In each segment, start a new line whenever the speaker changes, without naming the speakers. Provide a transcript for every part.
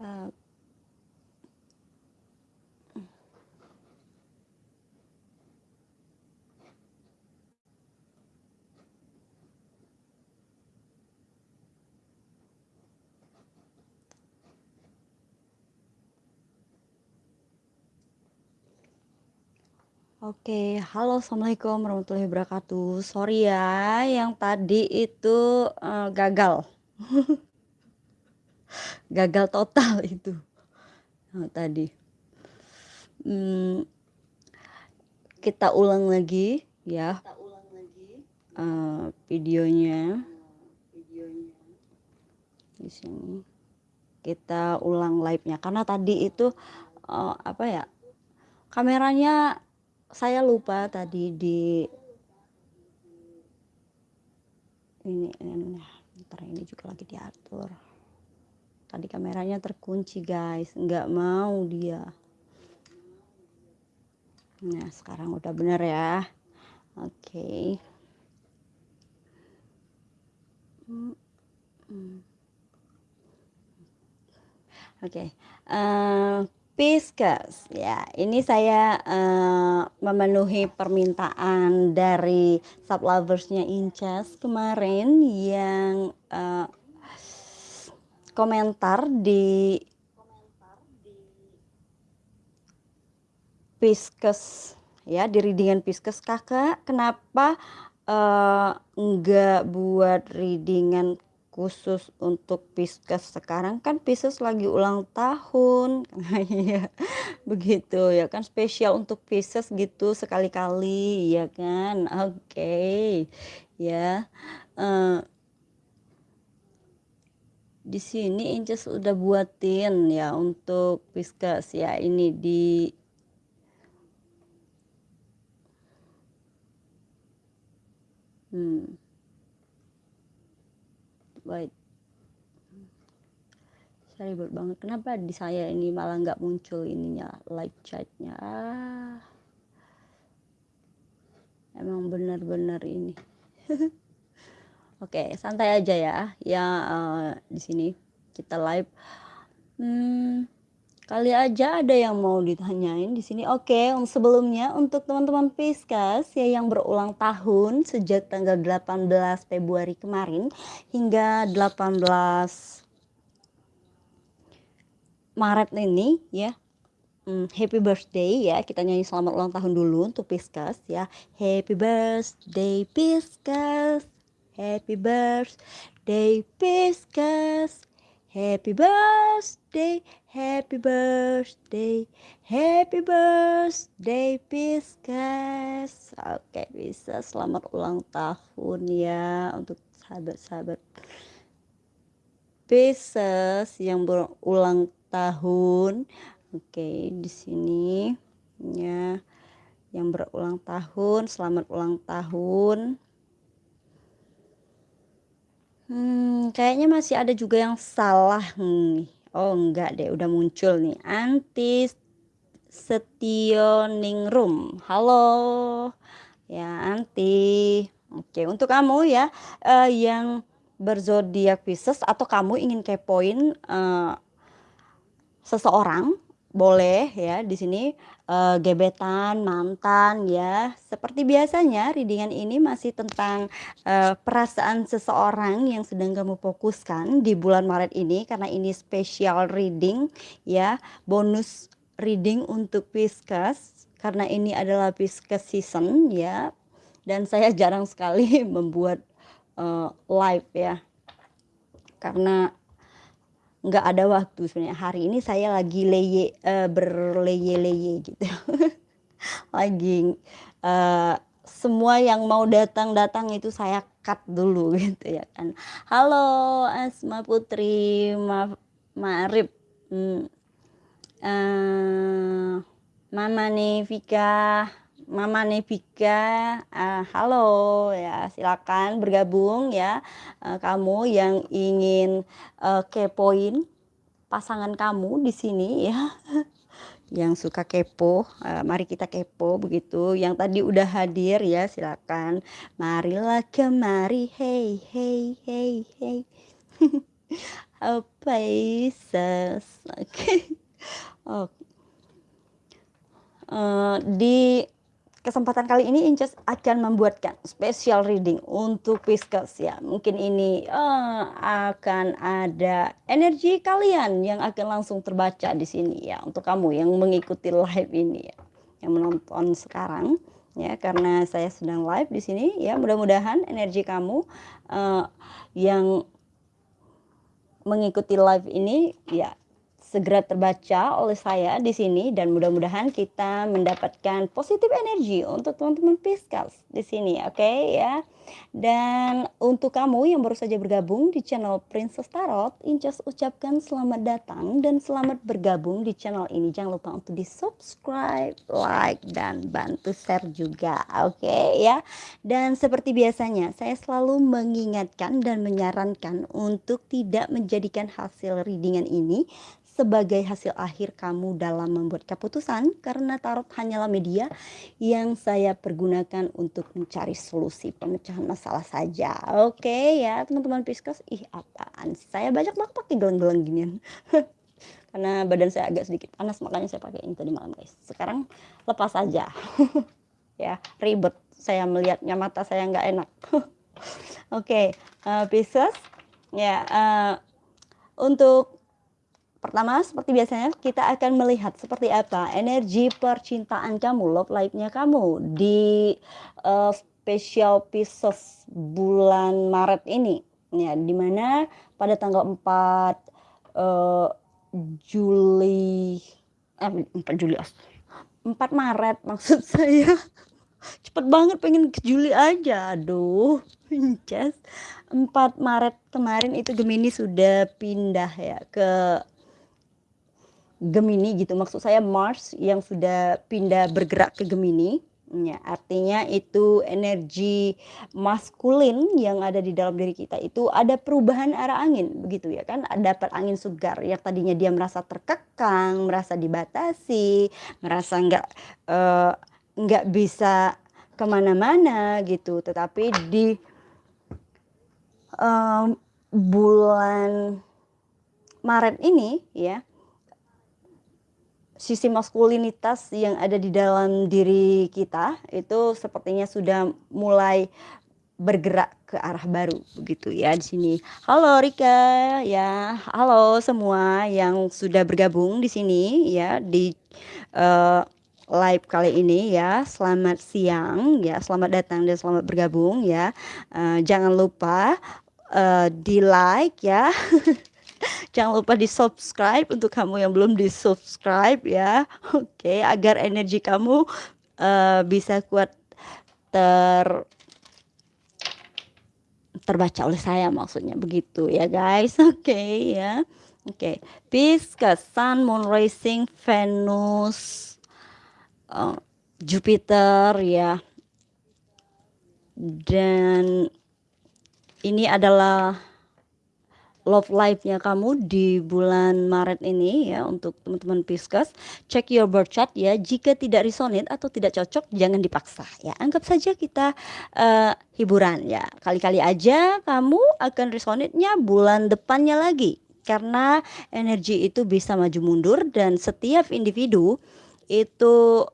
Eee Oke, halo assalamualaikum warahmatullahi wabarakatuh. Sorry ya, yang tadi itu, eee, gagal. Gagal total itu, eee, tadi. Mmm, kita ulang lagi ya. Eee, videonya. Di sini. Kita ulang live-nya, karena tadi itu, eee, apa ya, kameranya saya lupa tadi di ini, nah, entar ini juga lagi diatur. Tadi kameranya terkunci guys, nggak mau dia. Nah, sekarang udah bener ya. Oke. Mhm. Oke, eee, Pisces, ya ini saya, eee, memenuhi permintaan dari sub lovers-nya Inces kemarin yang, eee komentar di Pisces ya, di reading-an Pisces, "Kakak kenapa, eee, enggak buat reading-an khusus untuk Pisces sekarang kan Pisces lagi ulang tahun." Iya, begitu ya kan spesial untuk Pisces gitu sekali-kali ya kan, oke. Ya, eee di sini Inces udah buatin ya untuk Pisces ya, ini di Mmm. Wait. Saya ribet banget, kenapa di saya ini malah nggak muncul ininya, live chat-nya, ah. Emang bener-bener ini. Oke, santai aja ya, ya, eee, di sini kita live. Mmm, kali aja ada yang mau ditanyain di sini. Oke, sebelumnya untuk teman-teman Pisces ya yang berulang tahun sejak tanggal 18 Februari kemarin hingga 18 Maret ini ya, mmm, happy birthday ya, kita nyanyi selamat ulang tahun dulu untuk Pisces ya. Happy birthday Pisces, happy birthday Pisces, happy birthday, happy birthday, happy birthday Pisces. Oke Pisces selamat ulang tahun ya untuk sahabat-sahabat Pisces yang berulang tahun. Oke, di sini ya, yang berulang tahun, selamat ulang tahun. Hmm, kayaknya masih ada juga yang salah nih. Oh enggak deh, udah muncul nih, Antis Setioningrum. Halo, ya Anti. Oke, untuk kamu ya, eee, yang berzodiak Pisces atau kamu ingin kepoin, eee seseorang, boleh ya di sini, eee, gebetan, mantan ya. Seperti biasanya reading-an ini masih tentang, eee, perasaan seseorang yang sedang kamu fokuskan di bulan Maret ini karena ini special reading ya, bonus reading untuk Pisces karena ini adalah Pisces season ya, dan saya jarang sekali membuat, eee, live ya. Karena nggak ada waktu sebenarnya, hari ini saya lagi leye eee, berleye-leye gitu. Lagi, eee, semua yang mau datang-datang itu saya cut dulu gitu ya kan. Halo Asma Putri, ma ma'rif, mmm, eee, Mama Nevika Mama Nevika, eee, halo ya silakan bergabung ya, eee, kamu yang ingin, eee, kepoin pasangan kamu di sini ya, yang suka kepo, eee, mari kita kepo begitu, yang tadi udah hadir ya silakan, marilah kemari, hey hey hey hey. Pisces, oke. Oh. Uh, di kesempatan kali ini Inces akan membuatkan special reading untuk Pisces ya. Mungkin ini uh, akan ada energi kalian yang akan langsung terbaca di sini ya untuk kamu yang mengikuti live ini ya, yang menonton sekarang ya karena saya sedang live di sini ya. Mudah-mudahan energi kamu uh, yang mengikuti live ini ya segera terbaca oleh saya di sini dan mudah-mudahan kita mendapatkan positif energi untuk teman-teman Pisces di sini, oke okay, ya. Dan untuk kamu yang baru saja bergabung di channel Princess Tarot, Incas ucapkan selamat datang dan selamat bergabung di channel ini. Jangan lupa untuk di subscribe, like, dan bantu share juga, oke okay, ya. Dan seperti biasanya, saya selalu mengingatkan dan menyarankan untuk tidak menjadikan hasil readingan ini sebagai hasil akhir kamu dalam membuat keputusan karena tarot hanyalah media yang saya pergunakan untuk mencari solusi pemecahan masalah saja. Oke ya teman-teman Pisces, ih apaan saya banyak banget pakai gelang-gelang ginian. karena badan saya agak sedikit panas makanya saya pakai ini tadi malam guys. Sekarang lepas saja. ya, ribet saya melihatnya mata saya nggak enak. Oke, okay, uh, eh, Pisces ya uh, untuk Pertama, seperti biasanya kita akan melihat seperti apa energi percintaan kamu, love life-nya kamu di uh, special pieces bulan Maret ini. Ya, di mana pada tanggal 4 uh, eh, Juli eh 4 Juli 4 Maret maksud saya. Cepet banget pengen ke Juli aja. Aduh, Just 4 Maret kemarin itu Gemini sudah pindah ya ke Gemini gitu. Maksud saya Mars yang sudah pindah bergerak ke Gemini. Ya artinya itu energi maskulin yang ada di dalam diri kita itu ada perubahan arah angin begitu ya kan? Ada angin segar yang tadinya dia merasa terkekang merasa dibatasi merasa nggak uh, bisa ke mana-mana gitu. Tetapi di uh, bulan Maret ini ya sisi maskulinitas yang ada di dalam diri kita itu sepertinya sudah mulai bergerak ke arah baru begitu ya di sini. Halo Rika ya, halo semua yang sudah bergabung di sini ya di uh, live kali ini ya. Selamat siang ya, selamat datang dan selamat bergabung ya. Uh, jangan lupa uh, di like ya. Jangan lupa di subscribe untuk kamu yang belum di subscribe ya. Oke, okay, agar energi kamu uh, bisa kuat ter terbaca oleh saya maksudnya begitu ya guys. Oke okay, ya. Oke, okay. Pisces, Sun, Moon, Rising, Venus, uh, Jupiter ya. Dan ini adalah love life-nya kamu di bulan Maret ini ya untuk teman-teman Pisces. Check your birth chart ya. Jika tidak resonate atau tidak cocok jangan dipaksa ya. Anggap saja kita uh, hiburan ya. Kali-kali aja kamu akan resonate-nya bulan depannya lagi. Karena energi itu bisa maju mundur dan setiap individu itu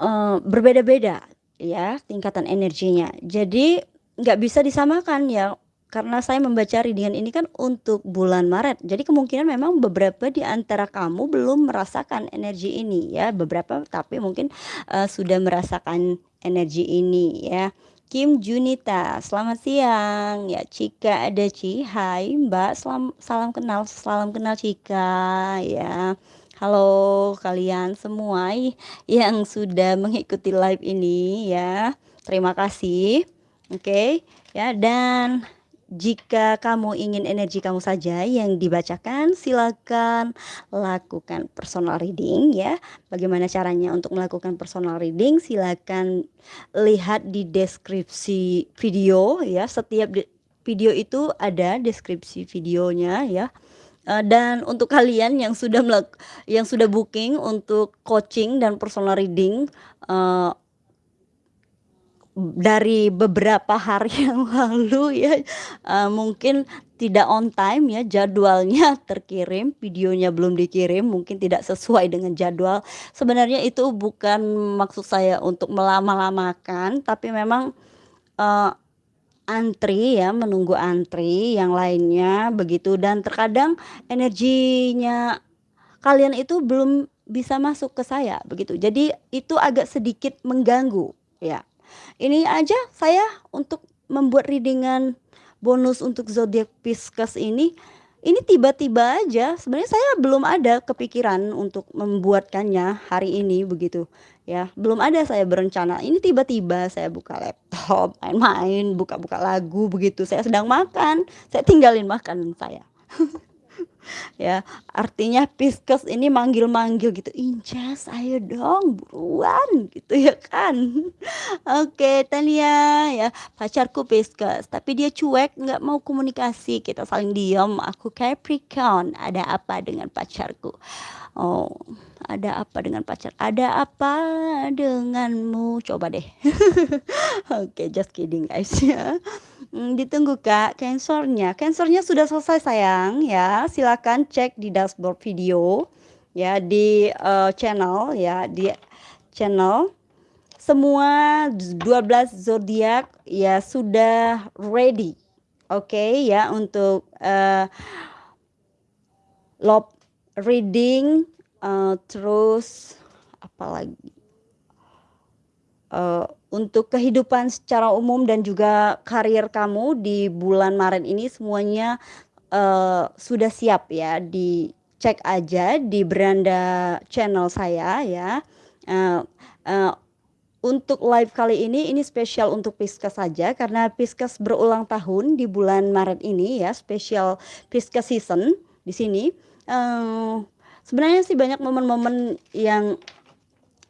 uh, berbeda-beda ya tingkatan energinya. Jadi nggak bisa disamakan ya karena saya membaca readingan ini kan untuk bulan Maret. Jadi kemungkinan memang beberapa di antara kamu belum merasakan energi ini ya. Beberapa tapi mungkin uh, sudah merasakan energi ini ya. Kim Junita, selamat siang. Ya, Cika ada Ci. Hai Mbak, salam, salam kenal, salam kenal Cika ya. Halo kalian semua yang sudah mengikuti live ini ya. Terima kasih. Oke, okay, ya dan jika kamu ingin energi kamu saja yang dibacakan, silakan lakukan personal reading ya. Bagaimana caranya untuk melakukan personal reading? Silakan lihat di deskripsi video ya. Setiap video itu ada deskripsi videonya ya. Uh, dan untuk kalian yang sudah yang sudah booking untuk coaching dan personal reading uh, dari beberapa hari yang lalu ya uh, mungkin tidak on time ya, jadwalnya terkirim, videonya belum dikirim, mungkin tidak sesuai dengan jadwal. Sebenarnya itu bukan maksud saya untuk melama-lamakan, tapi memang, eee, antri ya, menunggu antri, yang lainnya begitu dan terkadang energinya kalian itu belum bisa masuk ke saya, begitu. Jadi itu agak sedikit mengganggu, ya. Ini aja saya untuk membuat reading-an bonus untuk zodiak Pisces ini, ini tiba-tiba aja, sebenarnya saya belum ada kepikiran untuk membuatkannya hari ini begitu, ya. Belum ada saya berencana, ini tiba-tiba saya buka laptop, main-main, buka-buka lagu begitu, saya sedang makan, saya tinggalin makanan saya. Ya, artinya Pisces ini manggil-manggil gitu, "Inces ayo dong buruan," gitu ya kan. Oke Tania ya, pacarku Pisces, tapi dia cuek nggak mau komunikasi, kita saling diam, aku Capricorn, ada apa dengan pacarku? Oh, ada apa dengan pacar? Ada apa denganmu? Coba deh. Oke, just kidding guys ya. Mmm, ditunggu Kak, Cancer-nya. Cancer-nya sudah selesai sayang ya, silakan cek di dashboard video ya, di, eee, channel ya, di channel. Semua 12 zodiak ya sudah ready, oke ya untuk, eee love reading, eee, terus apalagi? Eee, untuk kehidupan secara umum dan juga karir kamu di bulan Maret ini semuanya, eee, sudah siap ya, dicek aja di beranda channel saya ya, eee eee, untuk live kali ini, ini spesial untuk Pisces saja karena Pisces berulang tahun di bulan Maret ini ya, spesial Pisces season di sini. Eee, sebenarnya sih banyak momen-momen yang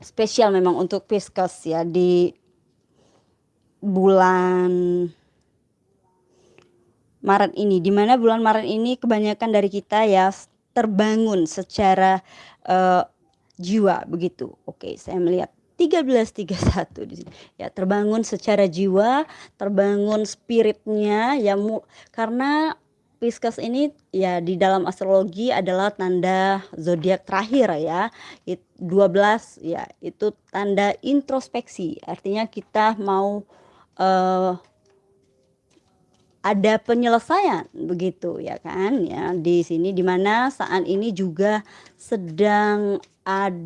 spesial memang untuk Pisces ya di bulan Maret ini, di mana bulan Maret ini kebanyakan dari kita ya terbangun secara, eee, jiwa begitu. Oke, saya melihat 1331 di sini. Ya terbangun secara jiwa, terbangun spiritnya ya mu karena Pisces ini ya di dalam astrologi adalah tanda zodiak terakhir ya, it 12 ya itu tanda introspeksi, artinya kita mau, eee ada penyelesaian begitu ya kan ya, di sini di mana saat ini juga sedang ad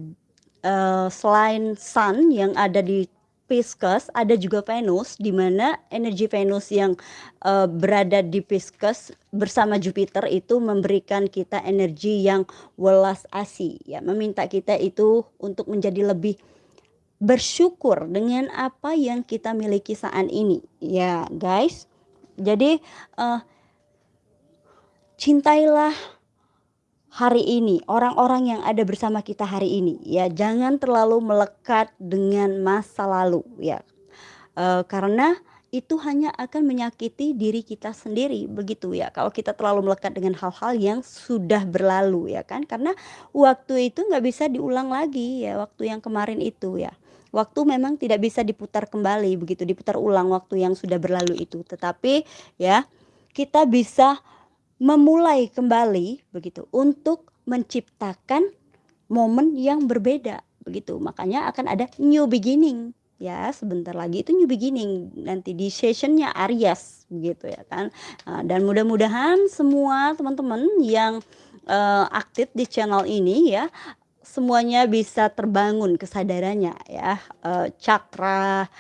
eee, selain Sun yang ada di Pisces, ada juga Venus, di mana energi Venus yang, eee, berada di Pisces bersama Jupiter itu memberikan kita energi yang welas asih ya, meminta kita itu untuk menjadi lebih bersyukur dengan apa yang kita miliki saat ini, ya guys. Jadi, eee cintailah hari ini, orang-orang yang ada bersama kita hari ini ya, jangan terlalu melekat dengan masa lalu ya, eee, karena itu hanya akan menyakiti diri kita sendiri begitu ya, kalau kita terlalu melekat dengan hal-hal yang sudah berlalu ya kan, karena waktu itu nggak bisa diulang lagi ya, waktu yang kemarin itu ya. Waktu memang tidak bisa diputar kembali begitu, diputar ulang waktu yang sudah berlalu itu. Tetapi ya, kita bisa memulai kembali begitu, untuk menciptakan momen yang berbeda begitu. Makanya akan ada new beginning ya, sebentar lagi itu new beginning nanti di season-nya Aries begitu ya kan. Eee, dan mudah-mudahan semua teman-teman yang, eee, aktif di channel ini ya, semuanya bisa terbangun kesadarannya ya, eee, cakra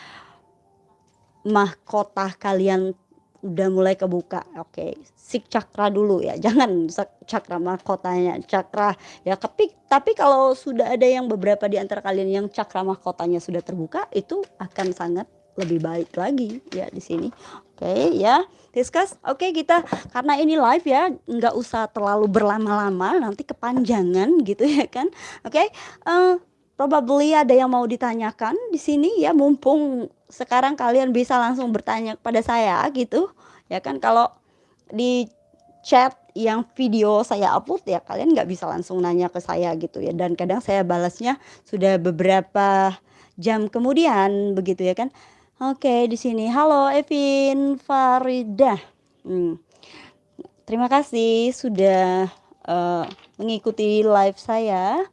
mahkota kalian udah mulai kebuka, oke. Sik cakra dulu ya, jangan cakra mahkotanya, cakra ya kepik tapi kalau sudah ada yang beberapa di antara kalian yang cakra mahkotanya sudah terbuka, itu akan sangat lebih baik lagi ya di sini. Oke ya, Pisces, oke kita karena ini live ya, nggak usah terlalu berlama-lama, nanti kepanjangan gitu ya kan. Oke, eee, probably ada yang mau ditanyakan di sini ya, mumpung sekarang kalian bisa langsung bertanya kepada saya gitu, ya kan. Kalau di chat yang video saya upload ya kalian nggak bisa langsung nanya ke saya gitu ya, dan kadang saya balasnya sudah beberapa jam kemudian begitu ya kan. Oke di sini, halo Evin Faridah, mmm, terima kasih sudah uh, mengikuti live saya.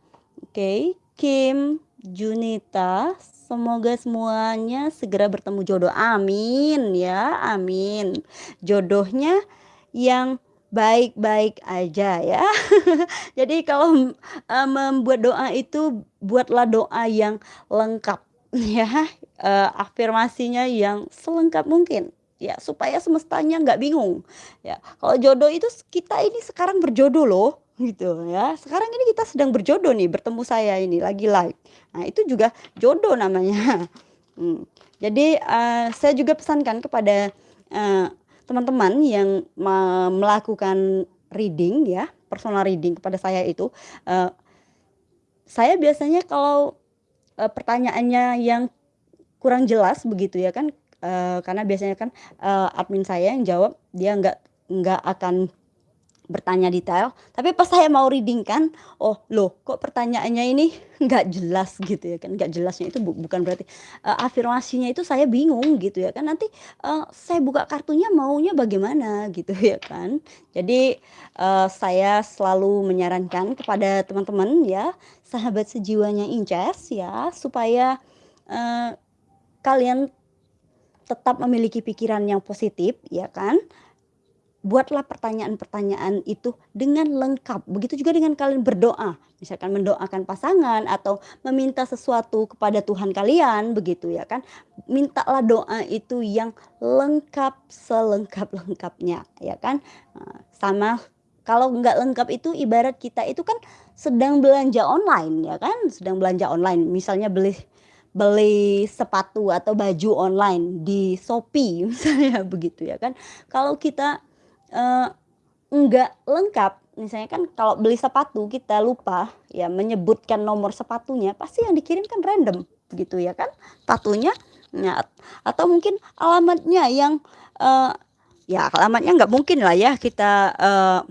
Oke. Kim, Junita, semoga semuanya segera bertemu jodoh. Amin ya, amin. Jodohnya yang baik-baik aja ya. Jadi kalau uh, membuat doa itu buatlah doa yang lengkap ya, uh, afirmasinya yang selengkap mungkin ya supaya semestanya nggak bingung ya kalau jodoh itu kita ini sekarang berjodoh loh gitu ya sekarang ini kita sedang berjodoh nih bertemu saya ini lagi live nah itu juga jodoh namanya hmm. jadi uh, saya juga pesankan kepada teman-teman yang melakukan reading ya, personal reading kepada saya itu, uh, saya biasanya kalau, uh, pertanyaannya yang kurang jelas begitu ya kan, uh, karena biasanya kan, uh, admin saya yang jawab, dia nggak nggak akan bertanya detail, tapi pas saya mau reading kan, oh loh kok pertanyaannya ini nggak jelas gitu ya kan, nggak jelasnya itu bu bukan berarti, uh, afirmasinya itu saya bingung gitu ya kan, nanti, uh, saya buka kartunya maunya bagaimana gitu ya kan. Jadi, uh, saya selalu menyarankan kepada teman-teman ya, sahabat sejiwanya Inces ya, supaya, uh, kalian tetap memiliki pikiran yang positif ya kan, buatlah pertanyaan-pertanyaan itu dengan lengkap. Begitu juga dengan kalian berdoa, misalkan mendoakan pasangan atau meminta sesuatu kepada Tuhan kalian, begitu ya kan. Mintalah doa itu yang lengkap selengkap-lengkapnya, ya kan. Nah, sama kalau nggak lengkap itu ibarat kita itu kan sedang belanja online ya kan, sedang belanja online. Misalnya beli beli sepatu atau baju online di Shopee misalnya begitu ya kan. Kalau kita uh, enggak lengkap, misalnya kan kalau beli sepatu kita lupa ya menyebutkan nomor sepatunya, pasti yang dikirim kan random gitu ya kan, sepatunya ya, atau mungkin alamatnya yang, uh, ya alamatnya nggak mungkin lah ya kita, uh,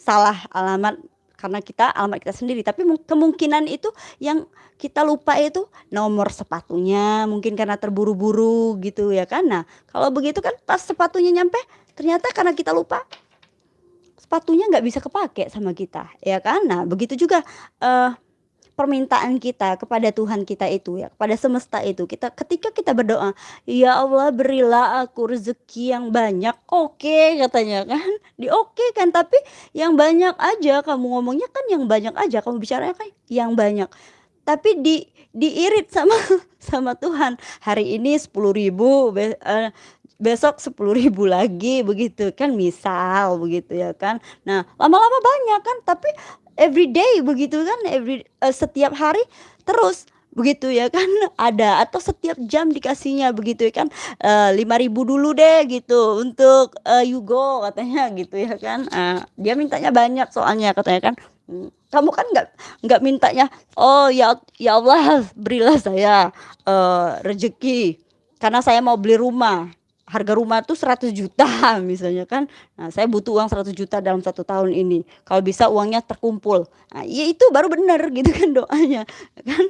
salah alamat karena kita alamat kita sendiri, tapi kemungkinan itu yang kita lupa itu nomor sepatunya, mungkin karena terburu-buru gitu ya kan. Nah, kalau begitu kan pas sepatunya nyampe Ternyata karena kita lupa, sepatunya nggak bisa kepake sama kita, ya kan? Nah, begitu juga, uh, permintaan kita kepada Tuhan kita itu ya, kepada semesta itu, kita ketika kita berdoa, "Ya Allah berilah aku rezeki yang banyak." Oke katanya kan, di oke kan, tapi yang banyak aja kamu ngomongnya kan yang banyak aja, kamu bicaranya kan yang banyak. Tapi di diirit sama sama Tuhan, hari ini 10.000 be uh, besok sepuluh ribu lagi begitu. Kan misal begitu ya kan. Nah, lama-lama banyak kan tapi every day begitu kan. Every uh, setiap hari terus begitu ya kan. Ada atau setiap jam dikasihnya begitu ya kan. Lima ribu dulu deh gitu untuk uh, Yugo katanya gitu ya kan. Uh, dia mintanya banyak soalnya katanya kan. Hmm, kamu kan nggak nggak mintanya oh ya ya Allah berilah saya uh, rezeki karena saya mau beli rumah harga rumah tuh 100 juta misalnya kan. Nah, saya butuh uang 100 juta dalam satu tahun ini. Kalau bisa uangnya terkumpul. Nah, ya itu baru benar gitu kan doanya, kan.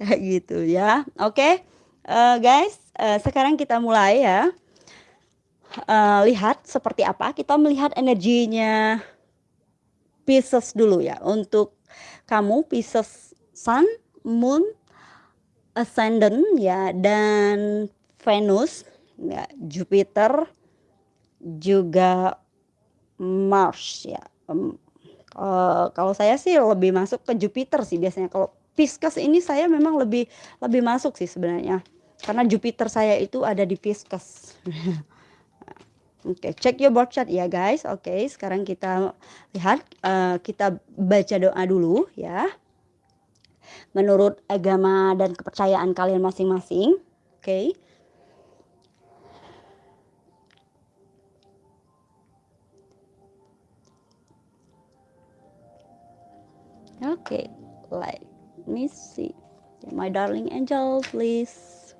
Kayak gitu ya. Oke. Uh, guys, uh, sekarang kita mulai ya. Uh, lihat seperti apa, kita melihat energinya Pisces dulu ya. Untuk kamu Pisces Sun, Moon, Ascendant ya dan Venus, ya, Jupiter, juga Mars ya. Um, uh, kalau saya sih lebih masuk ke Jupiter sih biasanya. Kalau Pisces ini saya memang lebih lebih masuk sih sebenarnya. Karena Jupiter saya itu ada di Pisces. Oke, okay, check your birth chart ya guys. Oke, okay, sekarang kita lihat, uh, kita baca doa dulu ya. Menurut agama dan kepercayaan kalian masing-masing. Oke. Okay. Okay, let me see. My darling angel, please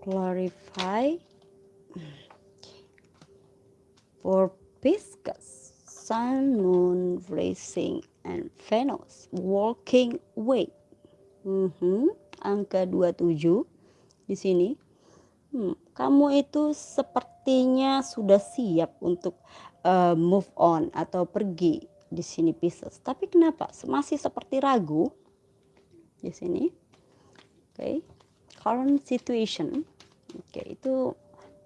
clarify for Pisces, Sun, Moon, Rising, and Venus walking way. Mm -hmm. Angka 27 di sini. Hmm, kamu itu sepertinya sudah siap untuk, eee, move on atau pergi di sini Pisces, tapi kenapa masih seperti ragu di sini? Oke, current situation, oke itu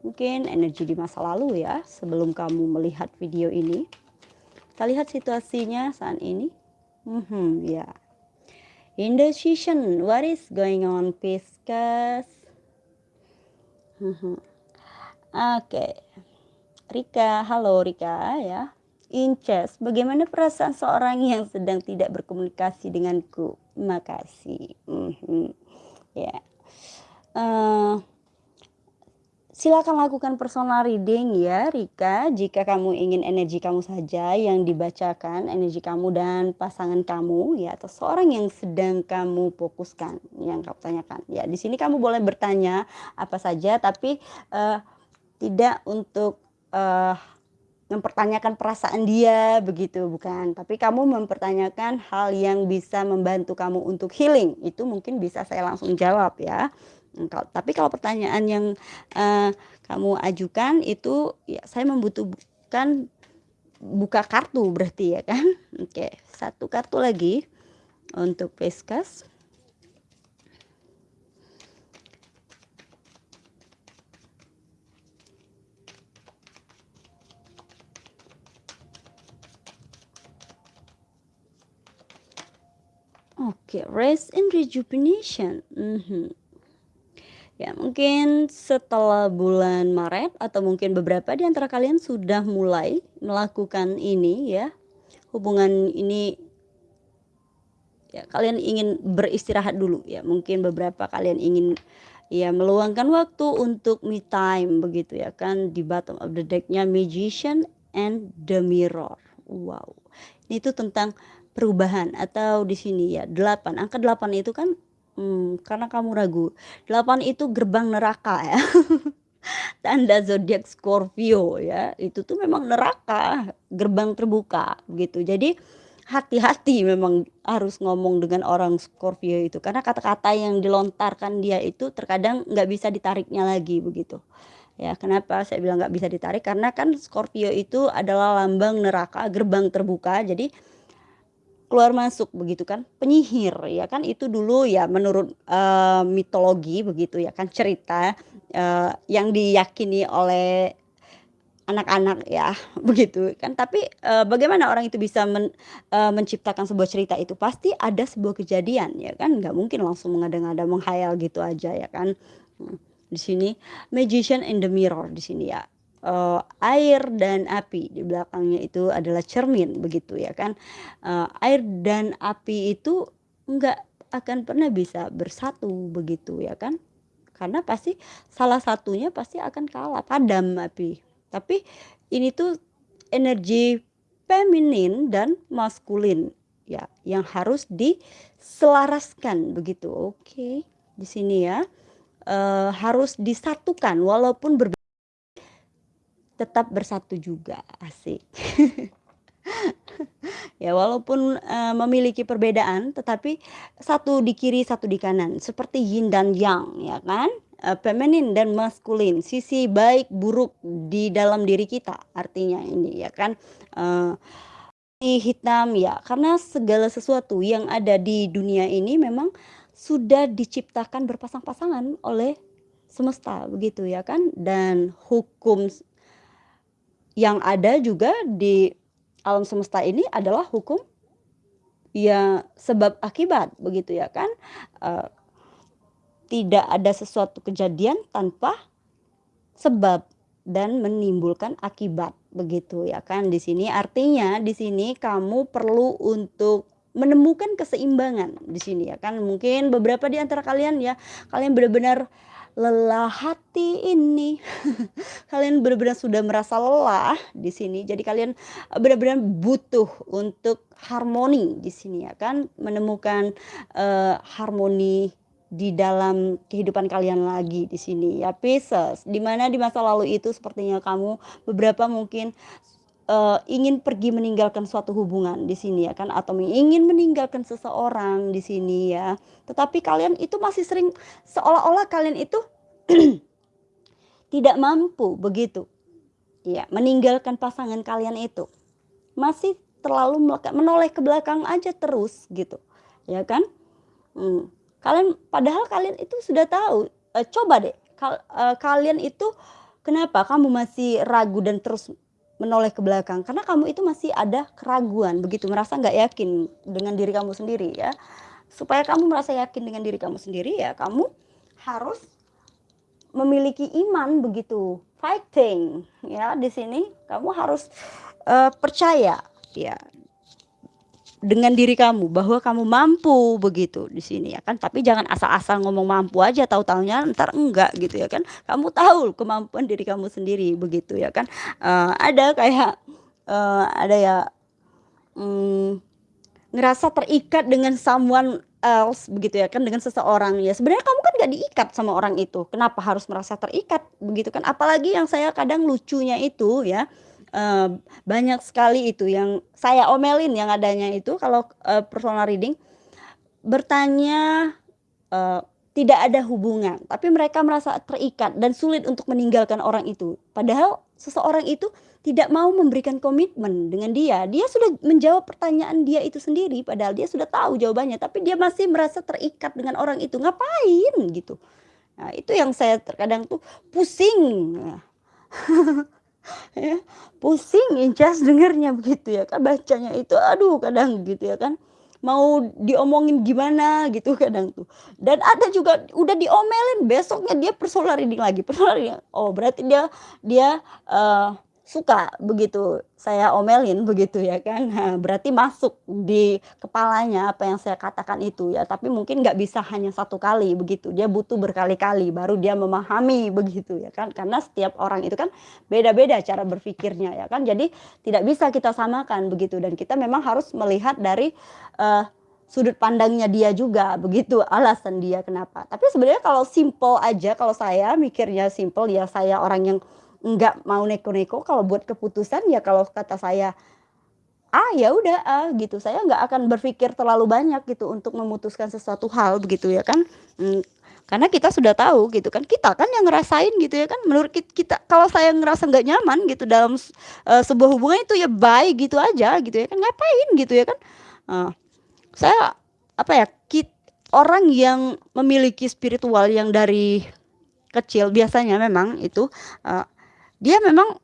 mungkin energi di masa lalu ya sebelum kamu melihat video ini. Kita lihat situasinya saat ini. Mhm, ya. Indecision, what is going on Pisces? Mhm. Oke. Rika, halo Rika ya. Inces, bagaimana perasaan seorang yang sedang tidak berkomunikasi denganku? Makasih. Mhm. Ya. Uh, silakan lakukan personal reading ya Rika, jika kamu ingin energi kamu saja yang dibacakan, energi kamu dan pasangan kamu ya atau seorang yang sedang kamu fokuskan, yang kamu tanyakan. Ya, di sini kamu boleh bertanya apa saja tapi, uh, tidak untuk, uh, mempertanyakan perasaan dia begitu, bukan. Tapi kamu mempertanyakan hal yang bisa membantu kamu untuk healing, itu mungkin bisa saya langsung jawab ya. Engkau tapi kalau pertanyaan yang, uh, kamu ajukan itu ya saya membutuhkan buka kartu berarti ya kan? Oke, satu kartu lagi untuk Pisces. Oke, rest and rejuvenation, mhm. Ya mungkin setelah bulan Maret atau mungkin beberapa di antara kalian sudah mulai melakukan ini ya, hubungan ini ya kalian ingin beristirahat dulu ya, mungkin beberapa kalian ingin ya meluangkan waktu untuk me time begitu ya kan, di bottom of the deck-nya Magician and the Mirror. Wow, ini tuh tentang perubahan atau di sini ya 8, angka 8 itu kan Mmm, karena kamu ragu. 8 itu gerbang neraka ya. Tanda zodiak Scorpio ya, itu tuh memang neraka, gerbang terbuka gitu. Jadi hati-hati memang harus ngomong dengan orang Scorpio itu, karena kata-kata yang dilontarkan dia itu terkadang nggak bisa ditariknya lagi begitu. Ya kenapa saya bilang nggak bisa ditarik, karena kan Scorpio itu adalah lambang neraka, gerbang terbuka, jadi Keluar masuk begitu kan, penyihir ya kan? Itu dulu ya menurut, eee, mitologi begitu ya kan? Cerita, eee, yang diyakini oleh anak-anak ya begitu kan? Tapi, eee, bagaimana orang itu bisa men eee, menciptakan sebuah cerita itu? Pasti ada sebuah kejadian ya kan? Nggak mungkin langsung mengada-ngada menghayal gitu aja ya kan, mhm, di sini Magician in the Mirror di sini ya. Eee, air dan api, di belakangnya itu adalah cermin begitu ya kan, eee, air dan api itu enggak akan pernah bisa bersatu begitu ya kan, karena pasti salah satunya pasti akan kalah, padam api. Tapi ini tuh energi feminin dan maskulin ya, yang harus diselaraskan begitu, oke, di sini ya, eee, harus disatukan walaupun berbe Tetap bersatu juga, asik. Ya walaupun, eee, memiliki perbedaan tetapi satu di kiri, satu di kanan. Seperti yin dan yang ya kan, eee, feminin dan maskulin, sisi baik buruk di dalam diri kita artinya ini ya kan, putih hitam ya. Karena segala sesuatu yang ada di dunia ini memang sudah diciptakan berpasang-pasangan oleh semesta begitu ya kan? Dan hukum yang ada juga di alam semesta ini adalah hukum, ya sebab akibat begitu ya kan, eee, tidak ada sesuatu kejadian tanpa sebab dan menimbulkan akibat begitu ya kan? Di sini artinya di sini kamu perlu untuk menemukan keseimbangan di sini ya kan? Mungkin beberapa di antara kalian ya, kalian benar-benar Lelah hati ini. Kalian benar-benar sudah merasa lelah di sini, jadi kalian, benar-benar butuh untuk harmoni di sini ya kan, menemukan, eee, harmoni di dalam kehidupan kalian lagi di sini ya Pisces, di mana di masa lalu itu sepertinya kamu beberapa mungkin, eee, ingin pergi meninggalkan suatu hubungan di sini ya kan, atau ingin meninggalkan seseorang di sini ya, tetapi kalian itu masih sering seolah-olah kalian itu tidak mampu begitu, ya meninggalkan pasangan kalian itu, masih terlalu menoleh ke belakang aja terus gitu, ya kan? Mmm, kalian padahal kalian itu sudah tahu, eee, coba deh kal eee, kalian itu kenapa kamu masih ragu dan terus menoleh ke belakang? Karena kamu itu masih ada keraguan begitu, merasa nggak yakin dengan diri kamu sendiri ya. Supaya kamu merasa yakin dengan diri kamu sendiri ya kamu harus memiliki iman begitu, fighting ya di sini kamu harus, eee, percaya ya dengan diri kamu bahwa kamu mampu begitu di sini ya kan, tapi jangan asal-asal ngomong mampu aja tahu-tahunya entar enggak gitu ya kan. Kamu tahu kemampuan diri kamu sendiri begitu ya kan, eee, ada kayak, eee, ada ya, mmm, ngerasa terikat dengan someone else begitu ya kan, dengan seseorang ya. Sebenarnya kamu kan nggak diikat sama orang itu, kenapa harus merasa terikat begitu kan. Apalagi yang saya kadang lucunya itu ya, eee, banyak sekali itu yang saya omelin yang adanya itu kalau, eee, personal reading, bertanya, eee, tidak ada hubungan, tapi mereka merasa terikat dan sulit untuk meninggalkan orang itu. Padahal seseorang itu tidak mau memberikan komitmen dengan dia, dia sudah menjawab pertanyaan dia itu sendiri, padahal dia sudah tahu jawabannya, tapi dia masih merasa terikat dengan orang itu, ngapain gitu. Nah itu yang saya terkadang tuh pusing. Ya, pusing Ijaz dengernya begitu ya kan, bacanya itu aduh kadang gitu ya kan, mau diomongin gimana gitu kadang tuh. Dan ada juga udah diomelin besoknya dia personal reading lagi, personal reading, oh berarti dia dia, eee, suka begitu saya omelin begitu ya kan. Berarti masuk di kepalanya apa yang saya katakan itu ya, tapi mungkin nggak bisa hanya satu kali begitu, dia butuh berkali-kali baru dia memahami begitu ya kan. Karena setiap orang itu kan beda-beda cara berpikirnya ya kan, jadi tidak bisa kita samakan begitu dan kita memang harus melihat dari, eee, sudut pandangnya dia juga begitu, alasan dia kenapa. Tapi sebenarnya kalau simpel aja, kalau saya mikirnya simpel ya saya orang yang nggak mau neko-neko kalau buat keputusan ya kalau kata saya, A, ya udah A gitu, saya nggak akan berpikir terlalu banyak gitu untuk memutuskan sesuatu hal begitu ya kan, mmm, karena kita sudah tahu gitu kan, kita kan yang ngerasain gitu ya kan, menurut kit kita kalau saya ngerasa nggak nyaman gitu dalam eee, sebuah hubungan itu ya bye gitu aja gitu ya kan, ngapain gitu ya kan. Eee, saya apa ya, kit orang yang memiliki spiritual yang dari kecil biasanya memang itu, eee, dia memang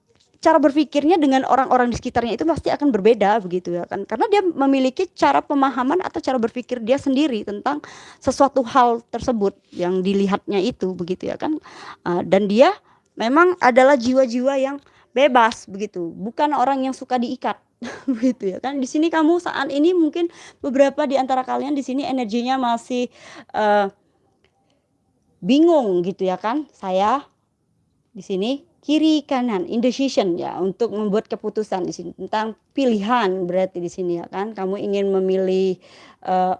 cara berpikirnya dengan orang-orang di sekitarnya itu pasti akan berbeda begitu ya kan, karena dia memiliki cara pemahaman atau cara berpikir dia sendiri tentang sesuatu hal tersebut yang dilihatnya itu begitu ya kan, eee, dan dia memang adalah jiwa-jiwa yang bebas begitu, bukan orang yang suka diikat begitu ya kan. Di sini kamu saat ini mungkin beberapa di antara kalian di sini energinya masih, eee bingung gitu ya kan, saya di sini kiri kanan, indecision ya untuk membuat keputusan di sini tentang pilihan berarti di sini ya kan, kamu ingin memilih, eee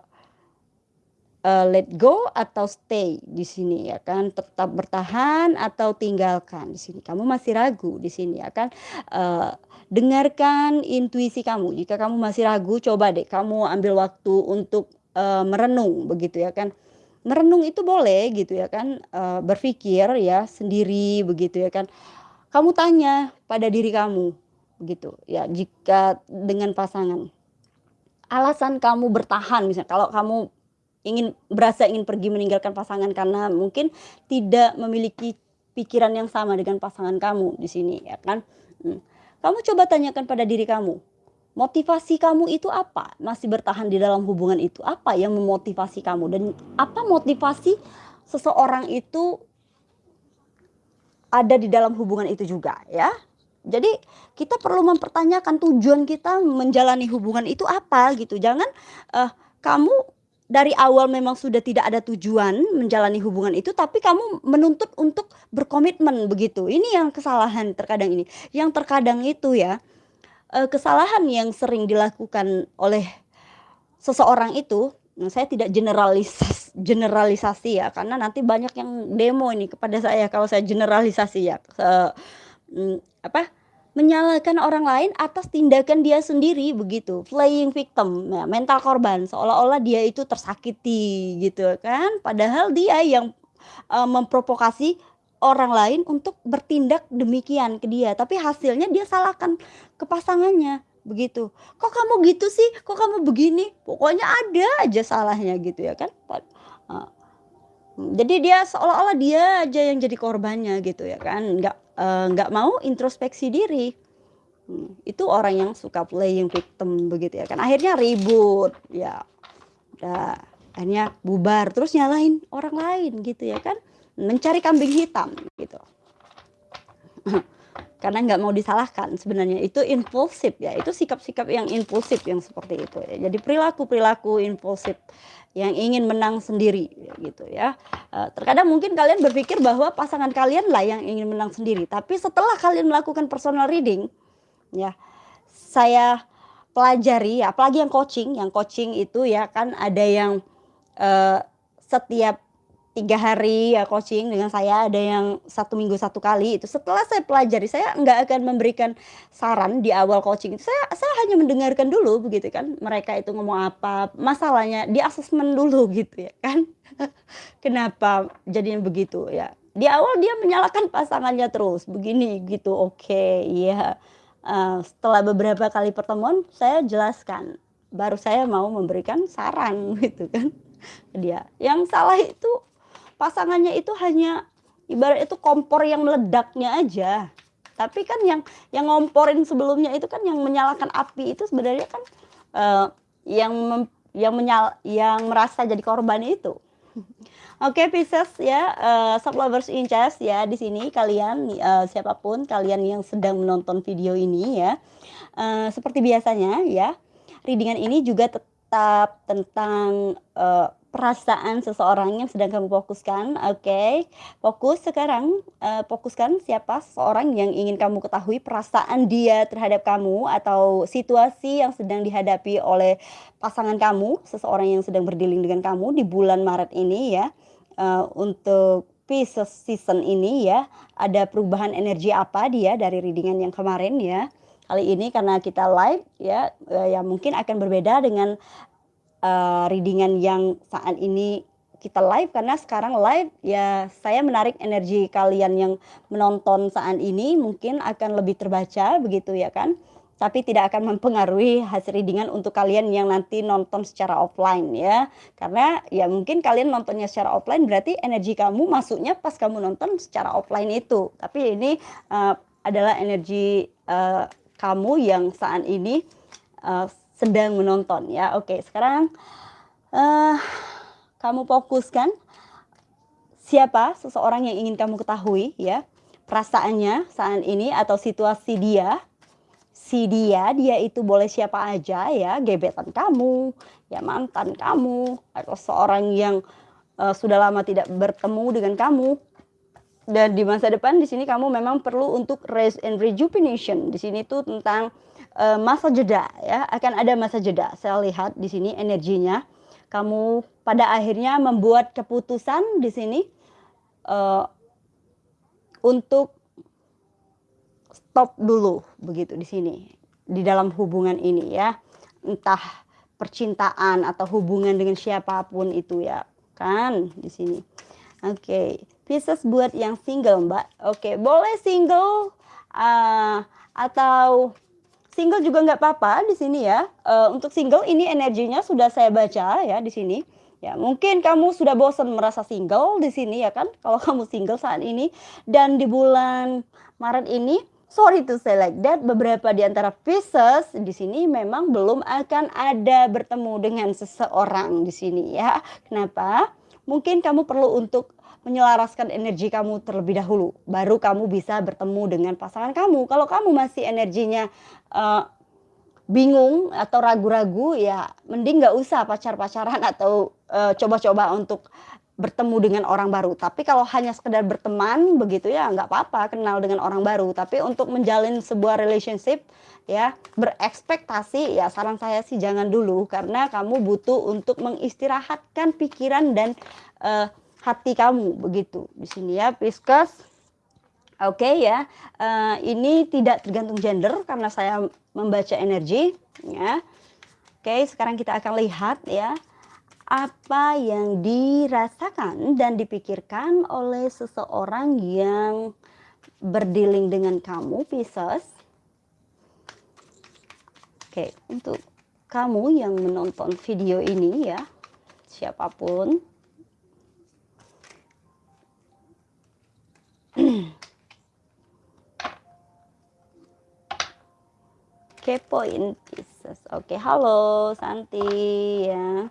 eee, let go atau stay di sini ya kan, tetap bertahan atau tinggalkan di sini, kamu masih ragu di sini ya kan, eee, dengarkan intuisi kamu, jika kamu masih ragu coba deh kamu ambil waktu untuk, eee, merenung begitu ya kan. Merenung itu boleh gitu ya kan, eee, berpikir ya sendiri begitu ya kan. Kamu tanya pada diri kamu gitu ya, jika dengan pasangan, alasan kamu bertahan misal kalau kamu ingin berasa ingin pergi meninggalkan pasangan karena mungkin tidak memiliki pikiran yang sama dengan pasangan kamu di sini ya kan, mmm, kamu coba tanyakan pada diri kamu, motivasi kamu itu apa? Masih bertahan di dalam hubungan itu, apa yang memotivasi kamu dan apa motivasi seseorang itu ada di dalam hubungan itu juga ya. Jadi kita perlu mempertanyakan tujuan kita menjalani hubungan itu apa gitu, jangan, eee, kamu dari awal memang sudah tidak ada tujuan menjalani hubungan itu, tapi kamu menuntut untuk berkomitmen begitu, ini yang kesalahan terkadang ini. Yang terkadang itu ya, eee, kesalahan yang sering dilakukan oleh seseorang itu, nah saya tidak generalisas generalisasi ya, karena nanti banyak yang demo ini kepada saya kalau saya generalisasi ya, eee, mmm, apa, menyalahkan orang lain atas tindakan dia sendiri begitu, playing victim, ya mental korban, seolah-olah dia itu tersakiti gitu kan, padahal dia yang, eee, memprovokasi orang lain untuk bertindak demikian ke dia, tapi hasilnya dia salahkan ke pasangannya, begitu. "Kok kamu gitu sih? Kok kamu begini?" Pokoknya ada aja salahnya gitu ya kan. jadi dia seolah-olah dia aja yang jadi korbannya gitu ya kan, nggak, eee, nggak mau introspeksi diri. Hmm, itu orang yang suka playing victim begitu ya kan, akhirnya ribut, ya udah akhirnya bubar, terus nyalahin orang lain gitu ya kan mencari kambing hitam gitu. Karena nggak mau disalahkan sebenarnya itu impulsif ya, itu sikap-sikap yang impulsif yang seperti itu ya. Jadi perilaku-perilaku impulsif yang ingin menang sendiri gitu ya. Eh, terkadang mungkin kalian berpikir bahwa pasangan kalian lah yang ingin menang sendiri, tapi setelah kalian melakukan personal reading ya, saya pelajari ya, apalagi yang coaching, yang coaching itu ya kan ada yang uh, setiap tiga hari ya coaching dengan saya ada yang satu minggu satu kali. Itu setelah saya pelajari saya nggak akan memberikan saran di awal coaching saya saya hanya mendengarkan dulu begitu kan mereka itu ngomong apa masalahnya di asesmen dulu gitu ya kan. Kenapa jadinya begitu ya? Di awal dia menyalahkan pasangannya terus begini gitu oke okay, iya. Uh, setelah beberapa kali pertemuan saya jelaskan. Baru saya mau memberikan saran gitu kan dia. Yang salah itu pasangannya itu hanya ibarat itu kompor yang meledaknya aja. Tapi kan yang yang ngomporin sebelumnya itu kan yang menyalakan api itu sebenarnya kan uh, yang mem, yang menyal yang merasa jadi korban itu. Oke okay, Pisces ya, uh, sub lovers in chess ya di sini kalian uh, siapa pun kalian yang sedang menonton video ini ya. Uh, seperti biasanya ya, readingan ini juga tetap tentang uh, perasaan seseorang yang sedang kamu fokuskan. Oke, okay. fokus sekarang. Uh, fokuskan siapa seseorang yang ingin kamu ketahui perasaan dia terhadap kamu atau situasi yang sedang dihadapi oleh pasangan kamu, seseorang yang sedang berdealing dengan kamu di bulan Maret ini ya. Uh, untuk Pisces season ini ya, ada perubahan energi apa dia dari readingan yang kemarin ya. Kali ini karena kita live ya, uh, ya mungkin akan berbeda dengan uh, readingan yang saat ini kita live. Karena sekarang live ya saya menarik energi kalian yang menonton saat ini. Mungkin akan lebih terbaca begitu ya kan? Tapi tidak akan mempengaruhi hasil readingan untuk kalian yang nanti nonton secara offline ya. Karena ya mungkin kalian nontonnya secara offline berarti energi kamu masuknya pas kamu nonton secara offline itu. Tapi ini uh, adalah energi uh, kamu yang saat ini uh, sedang menonton ya. Oke, sekarang uh, kamu fokuskan siapa seseorang yang ingin kamu ketahui ya. Perasaannya saat ini atau situasi dia. Si dia, dia itu boleh siapa aja ya, gebetan kamu, ya mantan kamu, atau seorang yang uh, sudah lama tidak bertemu dengan kamu, dan di masa depan di sini kamu memang perlu untuk rest and rejuvenation. Di sini tuh tentang uh, masa jeda ya, akan ada masa jeda. Saya lihat di sini energinya. Kamu pada akhirnya membuat keputusan di sini uh, untuk stop dulu begitu di sini di dalam hubungan ini ya. Entah percintaan atau hubungan dengan siapa pun itu ya kan di sini. Oke, okay. Pisces buat yang single, Mbak. Oke, okay. boleh single uh, atau Single juga nggak apa-apa di sini ya. Uh, untuk single ini energinya sudah saya baca ya di sini. Ya, mungkin kamu sudah bosan merasa single di sini ya kan? Kalau kamu single saat ini dan di bulan Maret ini, sorry to say like that, beberapa di antara Pisces di sini memang belum akan ada bertemu dengan seseorang di sini ya. Kenapa? Mungkin kamu perlu untuk menyelaraskan energi kamu terlebih dahulu baru kamu bisa bertemu dengan pasangan kamu. Kalau kamu masih energinya uh, bingung atau ragu-ragu ya mending nggak usah pacar-pacaran atau uh, coba-coba untuk bertemu dengan orang baru. Tapi kalau hanya sekedar berteman begitu ya nggak apa-apa kenal dengan orang baru. Tapi untuk menjalin sebuah relationship ya berekspektasi ya saran saya sih jangan dulu. Karena kamu butuh untuk mengistirahatkan pikiran dan uh, hati kamu begitu di sini ya Pisces oke okay, ya uh, ini tidak tergantung gender karena saya membaca energi ya oke okay, sekarang kita akan lihat ya apa yang dirasakan dan dipikirkan oleh seseorang yang berdealing dengan kamu, Pisces. Oke, untuk kamu yang menonton video ini ya, siapa pun. Kepoin Pisces. Oke, halo Santi ya.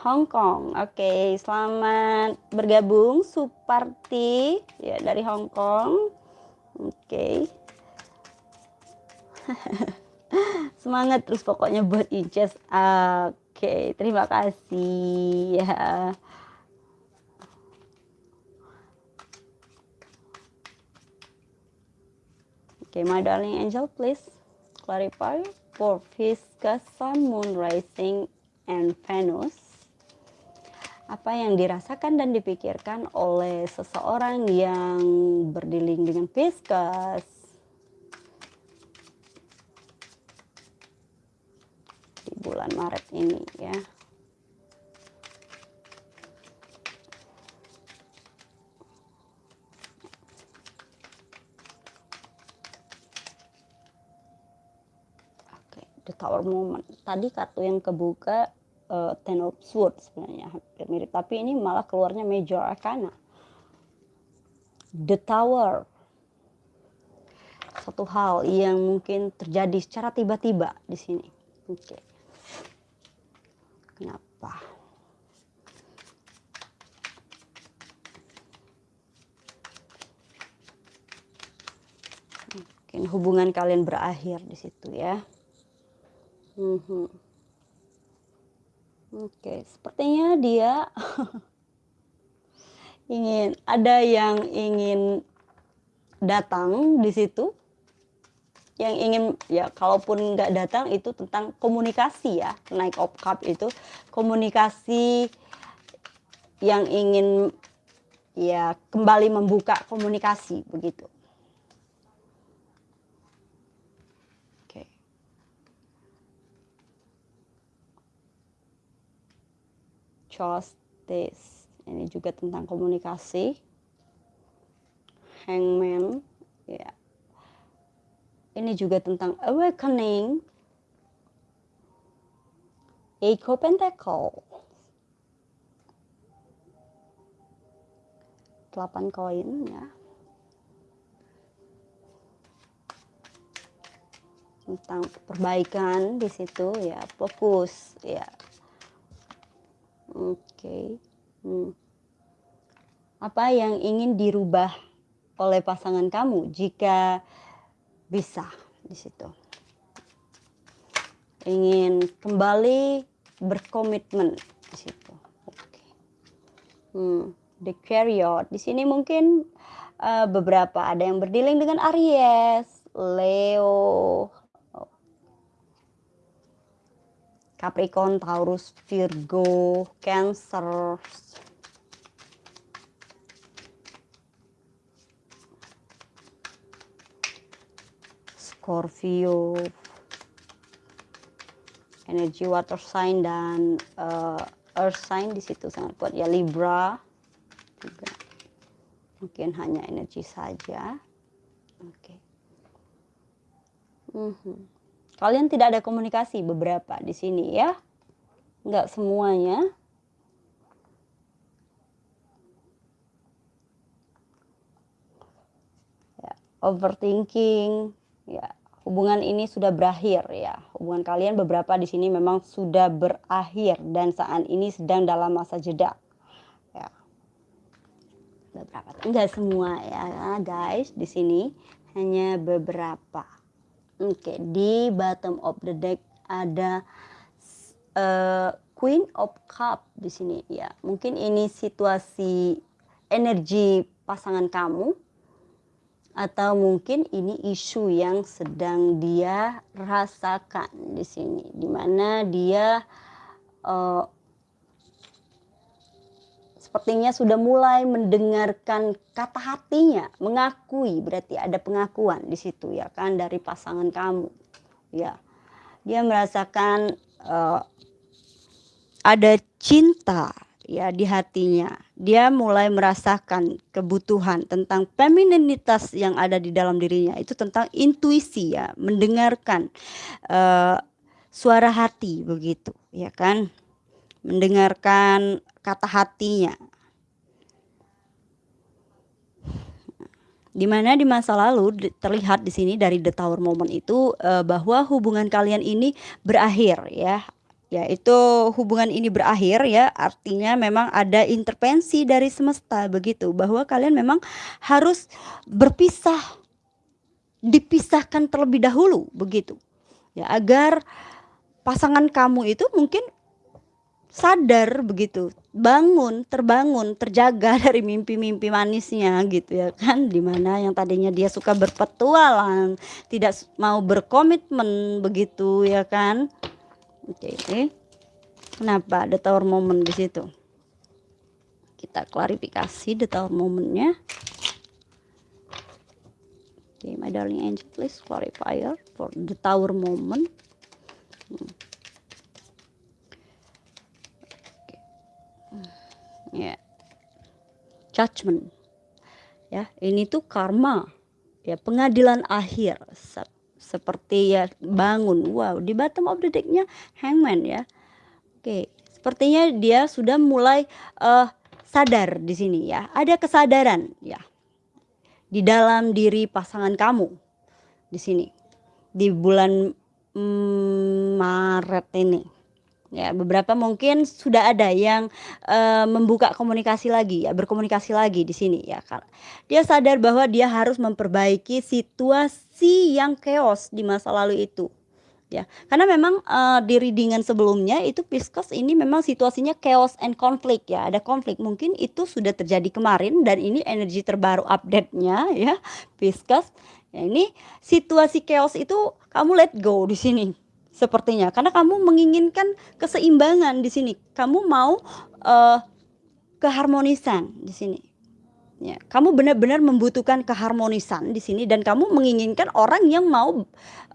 Hong Kong. Oke, selamat bergabung Suparti ya dari Hong Kong. Oke. Semangat terus pokoknya buat Inces. Oke, terima kasih ya. Oke, my darling angel, please clarify for Fisca, Sun, Moon, Rising, and Venus apa yang dirasakan dan dipikirkan oleh seseorang yang berdiling dengan Pisces. Di bulan Maret ini ya. Oke, the Tower Moment. Tadi kartu yang kebuka uh, Ten of Swords sebenarnya hampir mirip. Tapi ini malah keluarnya Major Arcana. The Tower. Satu hal yang mungkin terjadi secara tiba-tiba di sini. Oke. Okay. kenapa? Mungkin hubungan kalian berakhir di situ ya -hmm. Oke, sepertinya dia ingin ada yang ingin datang di situ. Yang ingin ya kalaupun nggak datang itu tentang komunikasi ya. Naik of cup itu komunikasi yang ingin ya kembali membuka komunikasi begitu. Justice ini juga tentang komunikasi. Hangman ya. Ini juga tentang awakening. Eco Pentacle 8 koin ya. Tentang perbaikan di situ ya. Fokus ya Oke. Okay. Hmm. Apa yang ingin dirubah oleh pasangan kamu jika bisa di situ? Ingin kembali berkomitmen di situ. Oke. Okay. Hmm. The Chariot. Di sini mungkin uh, beberapa ada yang berdealing dengan Aries, Leo, Capricorn, Taurus, Virgo, Cancer, Scorpio, energi water sign dan uh, earth sign di situ sangat kuat. Ya Libra juga. Mungkin hanya energi saja. Oke. Okay. mm -hmm. Kalian tidak ada komunikasi beberapa di sini ya. Enggak semuanya. Ya, overthinking, ya hubungan ini sudah berakhir ya. Hubungan kalian beberapa di sini memang sudah berakhir dan saat ini sedang dalam masa jeda. Ya. Beberapa, enggak semua ya guys di sini hanya beberapa. Oke, okay, di bottom of the deck ada uh, Queen of Cup di sini ya. Mungkin ini situasi energi pasangan kamu atau mungkin ini isu yang sedang dia rasakan di sini di mana dia uh, sepertinya sudah mulai mendengarkan kata hatinya, mengakui berarti ada pengakuan di situ ya kan dari pasangan kamu. Ya. Dia merasakan uh, ada cinta ya di hatinya. Dia mulai merasakan kebutuhan tentang femininitas yang ada di dalam dirinya. Itu tentang intuisi ya, mendengarkan uh, suara hati begitu, ya kan? Mendengarkan kata hatinya. Di mana di masa lalu terlihat di sini dari the tower moment itu uh, bahwa hubungan kalian ini berakhir ya Ya, itu hubungan ini berakhir ya, artinya memang ada intervensi dari semesta begitu, bahwa kalian memang harus berpisah, dipisahkan terlebih dahulu begitu. Ya, agar pasangan kamu itu mungkin sadar begitu, bangun, terbangun, terjaga dari mimpi-mimpi manisnya gitu ya kan, di mana yang tadinya dia suka berpetualang, tidak mau berkomitmen begitu ya kan. Oke, okay. kenapa ada tower moment di situ? Kita klarifikasi the tower momentnya. Oke, okay, my darling angel, please clarifier for the tower moment. Hmm. Ya, judgment. Ya, ini tuh karma. Ya, pengadilan akhir. Seperti ya bangun. Wow di bottom of the decknya hangman ya. Oke sepertinya dia sudah mulai uh, sadar di sini ya. Ada kesadaran ya di dalam diri pasangan kamu di sini di bulan mm, Maret ini Ya, beberapa mungkin sudah ada yang uh, membuka komunikasi lagi ya, berkomunikasi lagi di sini ya. Dia sadar bahwa dia harus memperbaiki situasi yang chaos di masa lalu itu. Ya, karena memang uh, di readingan sebelumnya itu Pisces ini memang situasinya chaos and conflict ya, ada konflik. Mungkin itu sudah terjadi kemarin dan ini energi terbaru update-nya ya, Pisces. Ya, ini situasi chaos itu kamu let go di sini sepertinya. Karena kamu menginginkan keseimbangan di sini. Kamu mau uh, keharmonisan di sini. Ya kamu benar-benar membutuhkan keharmonisan di sini dan kamu menginginkan orang yang mau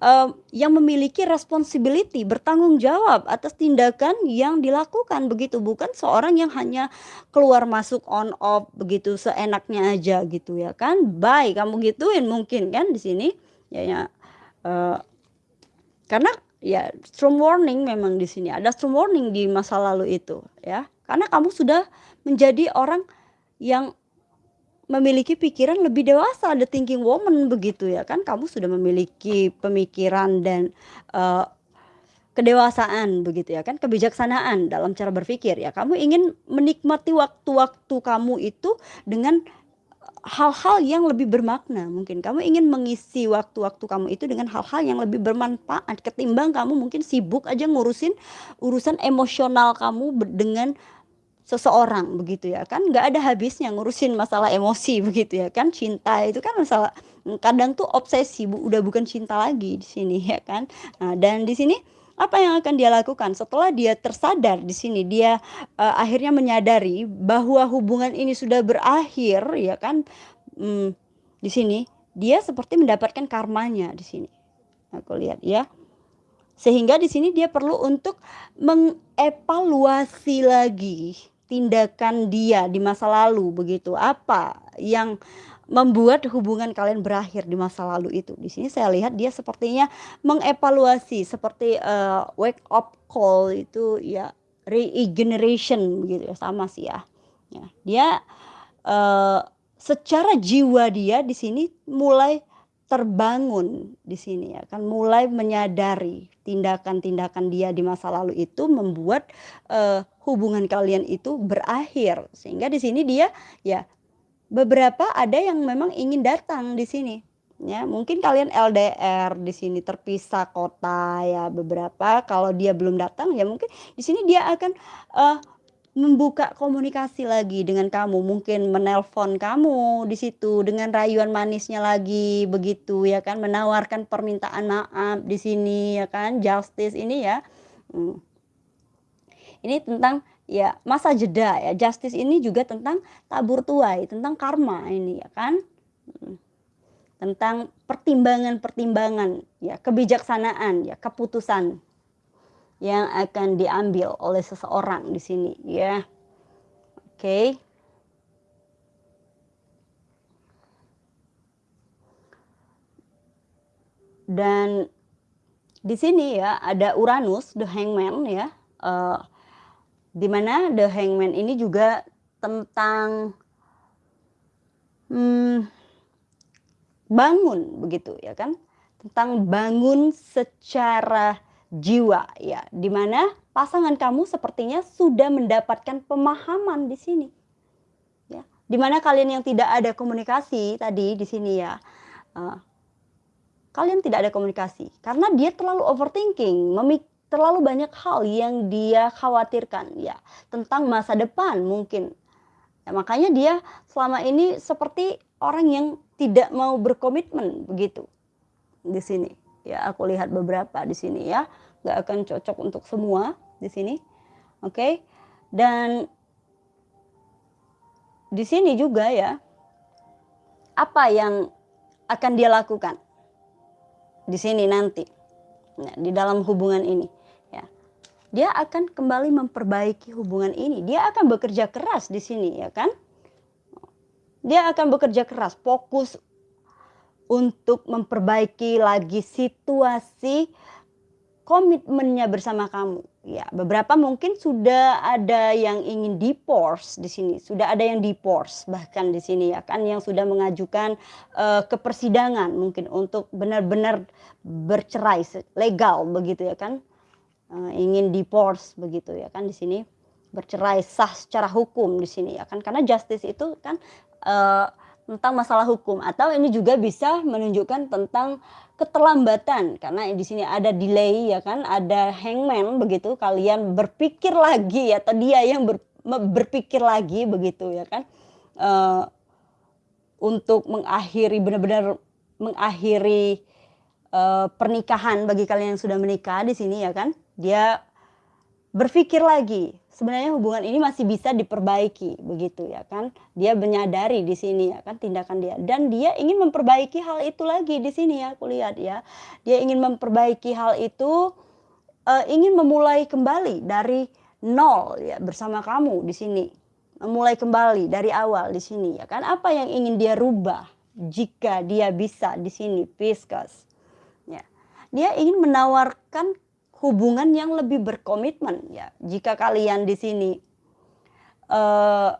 uh, yang memiliki responsibility bertanggung jawab atas tindakan yang dilakukan begitu. Bukan seorang yang hanya keluar masuk on off begitu seenaknya aja gitu ya kan? Baik kamu gituin mungkin kan di sini? Ya ya. Uh, karena ya strong warning memang di sini. Ada strong warning di masa lalu itu ya. Karena kamu sudah menjadi orang yang memiliki pikiran lebih dewasa the thinking woman begitu ya kan? Kamu sudah memiliki pemikiran dan uh, kedewasaan begitu ya kan? Kebijaksanaan dalam cara berpikir ya. Kamu ingin menikmati waktu-waktu kamu itu dengan hal-hal yang lebih bermakna mungkin. Kamu ingin mengisi waktu-waktu kamu itu dengan hal-hal yang lebih bermanfaat ketimbang kamu mungkin sibuk aja ngurusin urusan emosional kamu dengan seseorang begitu ya kan? Nggak ada habisnya ngurusin masalah emosi begitu ya kan? Cinta itu kan masalah kadang tuh obsesi bu, udah bukan cinta lagi di sini ya kan? Nah, dan di sini apa yang akan dia lakukan? Setelah dia tersadar di sini dia uh, akhirnya menyadari bahwa hubungan ini sudah berakhir ya kan? Hmm, di sini dia seperti mendapatkan karmanya di sini. Aku lihat ya. Sehingga di sini dia perlu untuk mengevaluasi lagi tindakan dia di masa lalu begitu. Apa yang membuat hubungan kalian berakhir di masa lalu itu. Di sini saya lihat dia sepertinya mengevaluasi seperti uh, wake up call itu ya regeneration begitu ya sama sih ya. ya dia uh, secara jiwa dia di sini mulai terbangun di sini ya kan mulai menyadari tindakan-tindakan dia di masa lalu itu membuat uh, hubungan kalian itu berakhir sehingga di sini dia ya beberapa ada yang memang ingin datang di sini. Ya mungkin kalian LDR di sini terpisah kota ya beberapa. Kalau dia belum datang ya mungkin di sini dia akan uh, membuka komunikasi lagi dengan kamu. Mungkin menelpon kamu di situ dengan rayuan manisnya lagi begitu ya kan? Menawarkan permintaan maaf di sini ya kan? Justice ini ya. Hmm. ini tentang ya masa jeda ya justice ini juga tentang tabur tuai tentang karma ini ya kan hmm. tentang pertimbangan-pertimbangan ya kebijaksanaan ya keputusan yang akan diambil oleh seseorang di sini ya. Oke. Dan di sini ya ada Uranus, the hangman ya, uh, di mana the hangman ini juga tentang hmm, bangun begitu ya kan, tentang bangun secara jiwa ya, di mana pasangan kamu sepertinya sudah mendapatkan pemahaman di sini. Ya, di mana kalian yang tidak ada komunikasi tadi di sini ya, uh, kalian tidak ada komunikasi. Karena dia terlalu overthinking, memik terlalu banyak hal yang dia khawatirkan ya tentang masa depan mungkin. Ya, makanya dia selama ini seperti orang yang tidak mau berkomitmen begitu di sini. Ya, aku lihat beberapa di sini ya, nggak akan cocok untuk semua di sini. Oke. Dan di sini juga ya apa yang akan dia lakukan? di sini nanti nah, di dalam hubungan ini ya dia akan kembali memperbaiki hubungan ini. Dia akan bekerja keras di sini ya kan? Dia akan bekerja keras fokus untuk memperbaiki lagi situasi komitmennya bersama kamu. Ya, beberapa mungkin sudah ada yang ingin divorce di sini, sudah ada yang divorce bahkan di sini ya kan? Yang sudah mengajukan uh, ke persidangan mungkin untuk benar-benar bercerai legal begitu ya kan. Uh, ingin divorce begitu ya kan di sini bercerai sah secara hukum di sini ya kan. Karena justice itu kan uh, tentang masalah hukum atau ini juga bisa menunjukkan tentang keterlambatan. Karena di sini ada delay ya kan, ada hangman begitu, kalian berpikir lagi ya, atau dia yang ber, berpikir lagi begitu ya kan, uh, untuk mengakhiri benar-benar mengakhiri uh, pernikahan bagi kalian yang sudah menikah di sini ya kan, dia berpikir lagi sebenarnya hubungan ini masih bisa diperbaiki begitu ya kan? Dia menyadari di sini ya kan tindakan dia. Dan dia ingin memperbaiki hal itu lagi di sini ya aku lihat ya. Dia ingin memperbaiki hal itu uh, ingin memulai kembali dari nol ya bersama kamu di sini. Memulai kembali dari awal di sini ya kan? Apa yang ingin dia rubah jika dia bisa di sini Pisces ya. Dia ingin menawarkan hubungan yang lebih berkomitmen ya. Jika kalian di sini uh,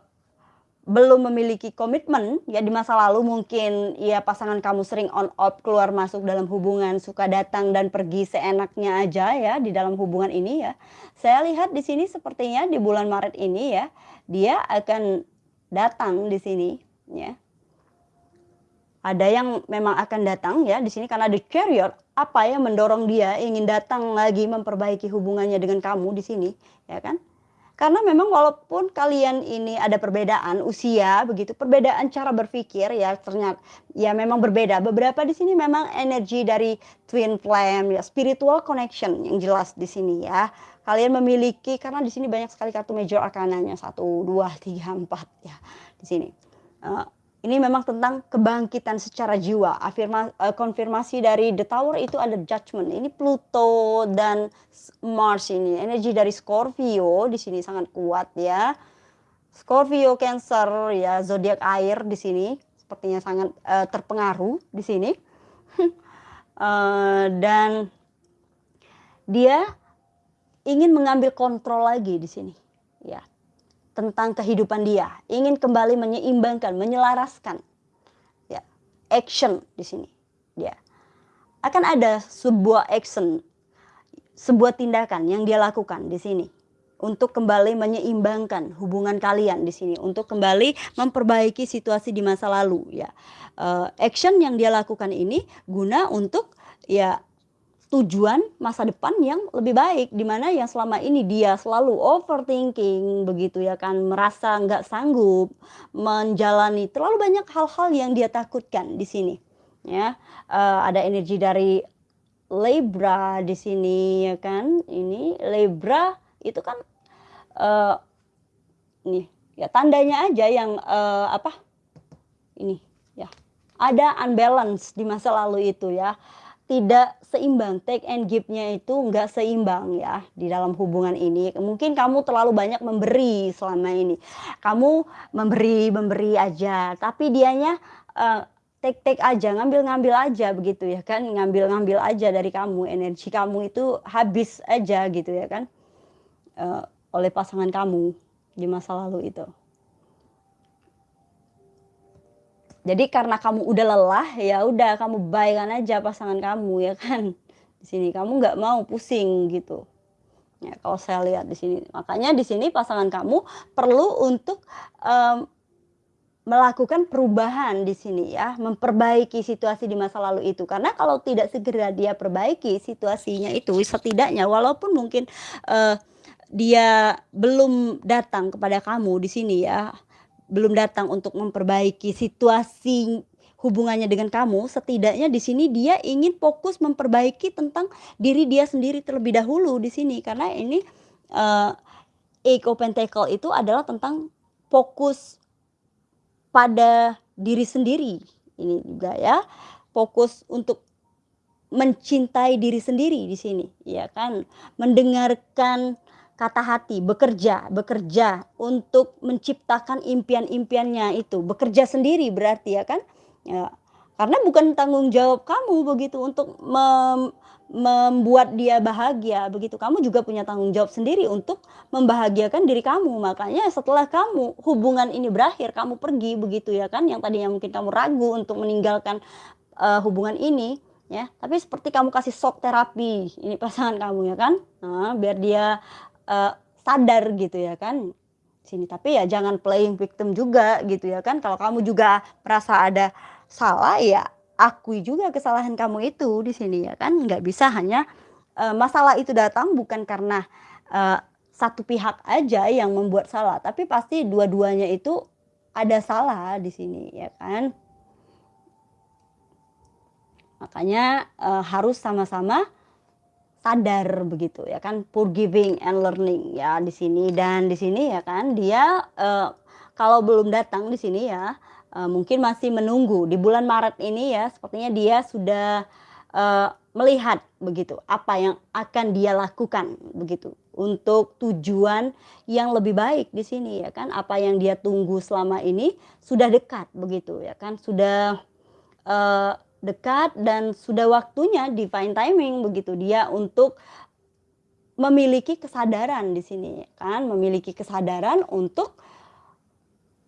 belum memiliki komitmen ya di masa lalu mungkin ya pasangan kamu sering on off keluar masuk dalam hubungan suka datang dan pergi seenaknya aja ya di dalam hubungan ini ya saya lihat di sini sepertinya di bulan Maret ini ya dia akan datang di sini ya ada yang memang akan datang ya di sini karena the carrier apa yang mendorong dia ingin datang lagi memperbaiki hubungannya dengan kamu di sini ya kan? Karena memang walaupun kalian ini ada perbedaan usia begitu perbedaan cara berpikir ya ternyata ya memang berbeda. Beberapa di sini memang energi dari twin flame ya spiritual connection yang jelas di sini ya. Kalian memiliki karena di sini banyak sekali kartu major arkananya satu dua tiga empat ya di sini. Uh, ini memang tentang kebangkitan secara jiwa. Afirma, uh, konfirmasi dari The Tower itu ada judgment. Ini Pluto dan Mars ini. Energi dari Scorpio di sini sangat kuat ya. Scorpio, Cancer ya, zodiak air di sini sepertinya sangat uh, terpengaruh di sini. uh, dan dia ingin mengambil kontrol lagi di sini. Tentang kehidupan dia, ingin kembali menyeimbangkan, menyelaraskan. Ya, action di sini. Dia akan ada sebuah action, sebuah tindakan yang dia lakukan di sini untuk kembali menyeimbangkan hubungan kalian di sini, untuk kembali memperbaiki situasi di masa lalu ya. Uh, action yang dia lakukan ini guna untuk ya tujuan masa depan yang lebih baik di mana yang selama ini dia selalu overthinking begitu ya kan merasa nggak sanggup menjalani terlalu banyak hal-hal yang dia takutkan di sini ya. Uh, ada energi dari Libra di sini ya kan. Ini Libra itu kan uh, nih ya tandanya aja yang uh, apa ini ya. Ada unbalance di masa lalu itu ya. Tidak seimbang, take and give-nya itu nggak seimbang ya di dalam hubungan ini. Mungkin kamu terlalu banyak memberi selama ini. Kamu memberi, memberi aja, tapi dianya, eee, take-take aja, ngambil-ngambil aja begitu ya kan, ngambil-ngambil aja dari kamu, energi kamu itu habis aja gitu ya kan, eee, oleh pasangan kamu di masa lalu itu. Jadi karena kamu udah lelah, ya udah kamu bye-kan aja pasangan kamu ya kan. Di sini kamu nggak mau pusing gitu. Ya kalau saya lihat di sini. Makanya di sini pasangan kamu perlu untuk, mmm, melakukan perubahan di sini ya, memperbaiki situasi di masa lalu itu. Karena kalau tidak segera dia perbaiki situasinya itu, setidaknya walaupun mungkin, eee, dia belum datang kepada kamu di sini ya, belum datang untuk memperbaiki situasi hubungannya dengan kamu, setidaknya di sini dia ingin fokus memperbaiki tentang diri dia sendiri terlebih dahulu di sini. Karena ini, eee, Eight of Pentacle itu adalah tentang fokus pada diri sendiri, ini juga ya, fokus untuk mencintai diri sendiri di sini, ya kan. Mendengarkan kata hati, bekerja bekerja untuk menciptakan impian-impiannya itu, bekerja sendiri berarti ya kan, ya. Karena bukan tanggung jawab kamu begitu untuk mem membuat dia bahagia. Begitu, kamu juga punya tanggung jawab sendiri untuk membahagiakan diri kamu. Makanya setelah kamu hubungan ini berakhir, kamu pergi begitu ya kan, yang tadinya mungkin kamu ragu untuk meninggalkan, eee, hubungan ini ya, tapi seperti kamu kasih shock terapi ini pasangan kamu ya kan, heeh, biar dia, eee, sadar gitu ya kan, sini. Tapi ya jangan playing victim juga gitu ya kan, kalau kamu juga merasa ada salah, ya akui juga kesalahan kamu itu di sini ya kan, nggak bisa hanya, eee, masalah itu datang bukan karena, eee, satu pihak aja yang membuat salah, tapi pasti dua-duanya itu ada salah di sini ya kan. Makanya, eee, harus sama-sama sadar begitu ya kan, forgiving and learning ya di sini. Dan di sini ya kan dia, eee, kalau belum datang di sini ya, eee, mungkin masih menunggu. Di bulan Maret ini ya sepertinya dia sudah, eee, melihat begitu apa yang akan dia lakukan begitu, untuk tujuan yang lebih baik di sini ya kan, apa yang dia tunggu selama ini sudah dekat begitu ya kan, sudah, eee, dekat dan sudah waktunya divine timing begitu. Dia untuk memiliki kesadaran di sini ya kan, memiliki kesadaran untuk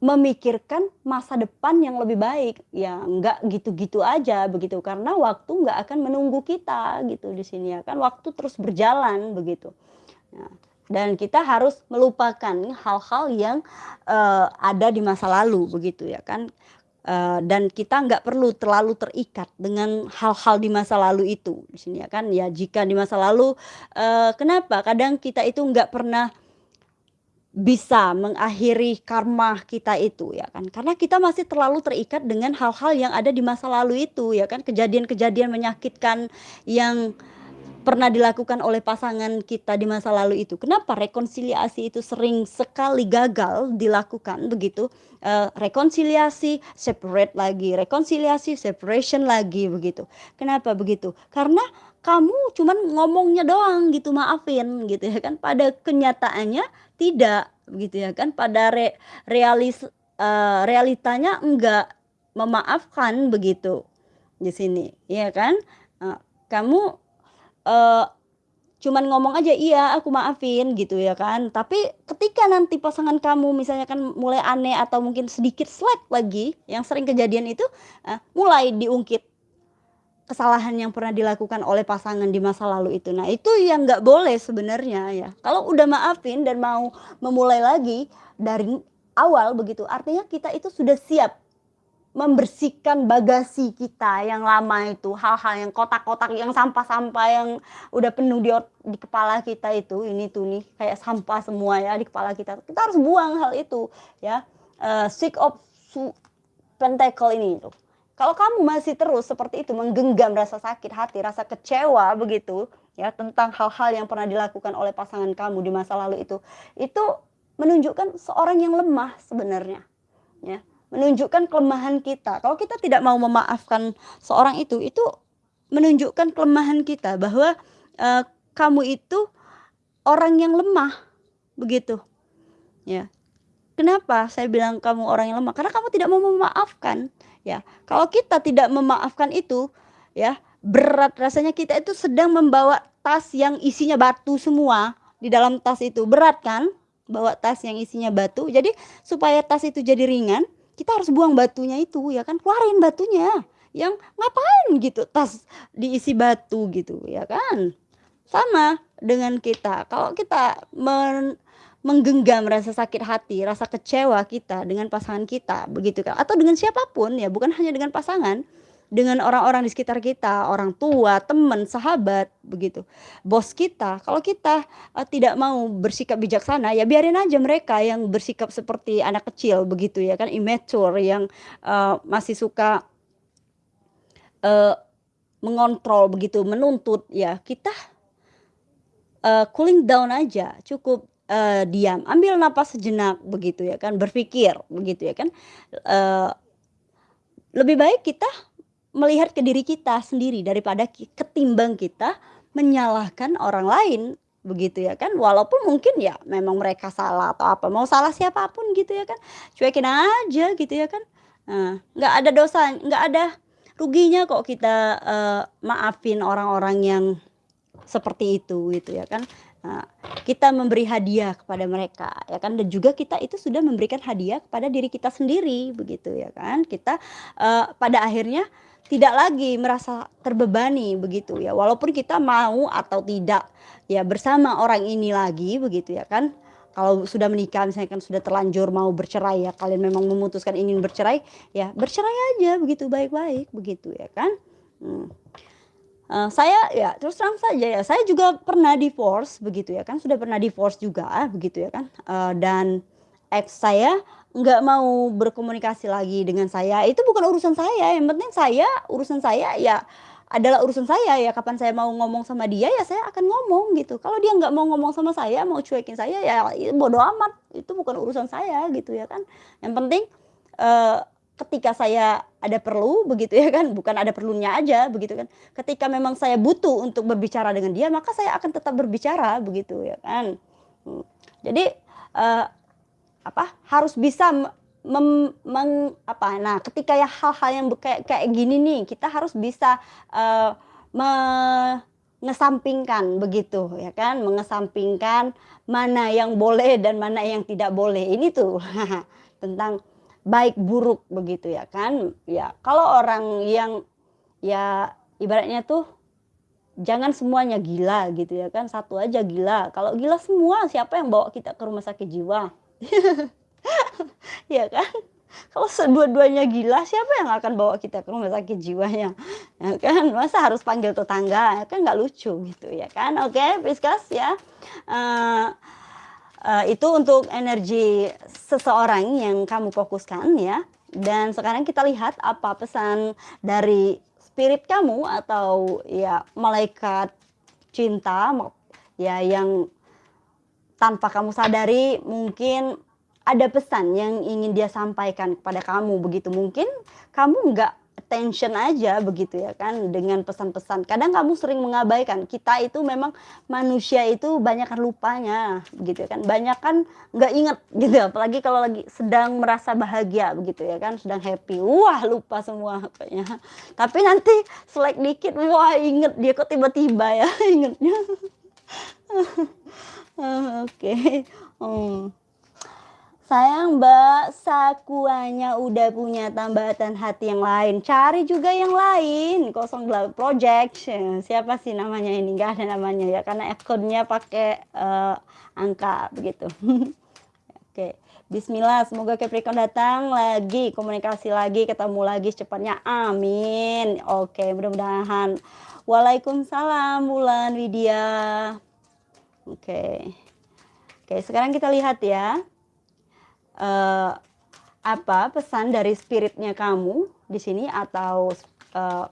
memikirkan masa depan yang lebih baik, ya nggak gitu-gitu aja begitu, karena waktu nggak akan menunggu kita gitu di sini ya kan, waktu terus berjalan begitu. Nah, dan kita harus melupakan hal-hal yang, eee, ada di masa lalu begitu ya kan, eee, dan kita nggak perlu terlalu terikat dengan hal-hal di masa lalu itu. Di sini ya kan. Ya jika di masa lalu, eee, kenapa? Kadang kita itu nggak pernah bisa mengakhiri karma kita itu ya kan, karena kita masih terlalu terikat dengan hal-hal yang ada di masa lalu itu ya kan, kejadian-kejadian menyakitkan yang pernah dilakukan oleh pasangan kita di masa lalu itu. Kenapa rekonsiliasi itu sering sekali gagal dilakukan begitu, eee, rekonsiliasi, separate lagi, rekonsiliasi, separation lagi begitu. Kenapa begitu? Karena kamu cuman ngomongnya doang gitu, maafin gitu ya kan, pada kenyataannya tidak begitu ya kan, pada re realis eee, realitanya enggak memaafkan begitu di sini, iya kan? Eee, kamu Eee, cuman ngomong aja, "Iya aku maafin," gitu ya kan. Tapi ketika nanti pasangan kamu misalnya kan mulai aneh atau mungkin sedikit slack lagi, yang sering kejadian itu, eee, mulai diungkit kesalahan yang pernah dilakukan oleh pasangan di masa lalu itu. Nah itu yang nggak boleh sebenarnya ya. Kalau udah maafin dan mau memulai lagi dari awal begitu, artinya kita itu sudah siap Membersihkan bagasi kita yang lama itu, hal-hal yang kotak-kotak, yang sampah-sampah yang udah penuh di di kepala kita itu, ini tuh nih kayak sampah semua ya di kepala kita. Kita harus buang hal itu ya, eee, Six of su Pentacle ini tuh. Kalau kamu masih terus seperti itu menggenggam rasa sakit hati, rasa kecewa begitu ya tentang hal-hal yang pernah dilakukan oleh pasangan kamu di masa lalu itu, itu menunjukkan seorang yang lemah sebenarnya ya. Menunjukkan kelemahan kita. Kalau kita tidak mau memaafkan seorang itu, itu menunjukkan kelemahan kita bahwa, eee, kamu itu orang yang lemah, begitu. Ya. Kenapa saya bilang kamu orang yang lemah? Karena kamu tidak mau memaafkan, ya. Kalau kita tidak memaafkan itu, ya, berat rasanya kita itu sedang membawa tas yang isinya batu semua di dalam tas itu, berat kan? Bawa tas yang isinya batu. Jadi supaya tas itu jadi ringan, kita harus buang batunya itu, ya kan, keluarin batunya. Yang ngapain gitu tas diisi batu gitu, ya kan? Sama dengan kita, kalau kita men menggenggam rasa sakit hati, rasa kecewa kita dengan pasangan kita, begitu kan, atau dengan siapa pun ya, bukan hanya dengan pasangan, dengan orang-orang di sekitar kita, orang tua, teman, sahabat, begitu. Bos kita, kalau kita, eee, tidak mau bersikap bijaksana, ya biarin aja mereka yang bersikap seperti anak kecil begitu ya kan, immature yang, eee, masih suka eee, mengontrol begitu, menuntut, ya kita eee, cooling down aja, cukup, eee, diam, ambil napas sejenak begitu ya kan, berpikir begitu ya kan, eee, lebih baik kita melihat ke diri kita sendiri daripada ketimbang kita menyalahkan orang lain, begitu ya kan. Walaupun mungkin ya memang mereka salah atau apa, mau salah siapa pun gitu ya kan, cuekin aja gitu ya kan. Nah, nggak ada dosa nggak ada ruginya kok kita, eee, maafin orang-orang yang seperti itu gitu ya kan. Nah, kita memberi hadiah kepada mereka ya kan dan juga kita itu sudah memberikan hadiah kepada diri kita sendiri begitu ya kan. Kita, eee, pada akhirnya tidak lagi merasa terbebani begitu ya, walaupun kita mau atau tidak ya bersama orang ini lagi begitu ya kan. Kalau sudah menikah misalnya kan sudah terlanjur mau bercerai ya, kalian memang memutuskan ingin bercerai, ya bercerai aja begitu baik-baik begitu ya kan. Mmm. Eee, saya ya terus terang saja ya, saya juga pernah divorce begitu ya kan, sudah pernah divorce juga begitu ya kan, eee, dan eks saya nggak mau berkomunikasi lagi dengan saya, itu bukan urusan saya, yang penting saya urusan saya ya adalah urusan saya, ya kapan saya mau ngomong sama dia, ya saya akan ngomong gitu. Kalau dia nggak mau ngomong sama saya, mau cuekin saya, ya ya bodo amat, itu bukan urusan saya gitu ya kan. Yang penting, eee, ketika saya ada perlu begitu ya kan, bukan ada perlunya aja begitu kan, ketika memang saya butuh untuk berbicara dengan dia, maka saya akan tetap berbicara begitu ya kan. Mmm, jadi, eee, apa, harus bisa me mem meng apa, nah ketika ya hal-hal yang kayak kayak gini nih, kita harus bisa, eee, mengesampingkan begitu ya kan, mengesampingkan mana yang boleh dan mana yang tidak boleh. Ini tuh tentang baik buruk begitu ya kan. Ya kalau orang yang ya ibaratnya tuh jangan semuanya gila gitu ya kan, satu aja gila, kalau gila semua siapa yang bawa kita ke rumah sakit jiwa? Ya kan? Kalau sedua-duanya gila, siapa yang akan bawa kita ke rumah sakit jiwanya, ya kan? Masa harus panggil tetangga, kan nggak lucu gitu ya kan. Oke, Pisces ya, eee eee, itu untuk energi seseorang yang kamu fokuskan ya. Dan sekarang kita lihat apa pesan dari spirit kamu atau ya malaikat cinta ya yang tanpa kamu sadari mungkin ada pesan yang ingin dia sampaikan kepada kamu begitu. Mungkin kamu nggak attention aja begitu ya kan dengan pesan-pesan. Kadang kamu sering mengabaikan, kita itu memang manusia itu banyakan lupanya gitu ya kan, banyakan nggak inget gitu, apalagi kalau lagi sedang merasa bahagia begitu ya kan, sedang happy, wah lupa semua kayaknya. Tapi nanti selek dikit, wah inget dia kok tiba-tiba ya ingetnya. Oh, oke, mmm. Sayang Mbak, Sakuanya udah punya tambatan hati yang lain, cari juga yang lain, 08 project, siapa sih namanya ini? Nggak ada namanya ya, karena akun-nya pakai, eee, angka begitu. Oke, bismillah semoga Capricorn datang lagi, komunikasi lagi, ketemu lagi secepatnya, amin. Oke, mudah-mudahan. Waalaikumsalam Wulan Widya. Oke. Oke, sekarang kita lihat ya. Eee, apa pesan dari spiritnya kamu di sini atau eee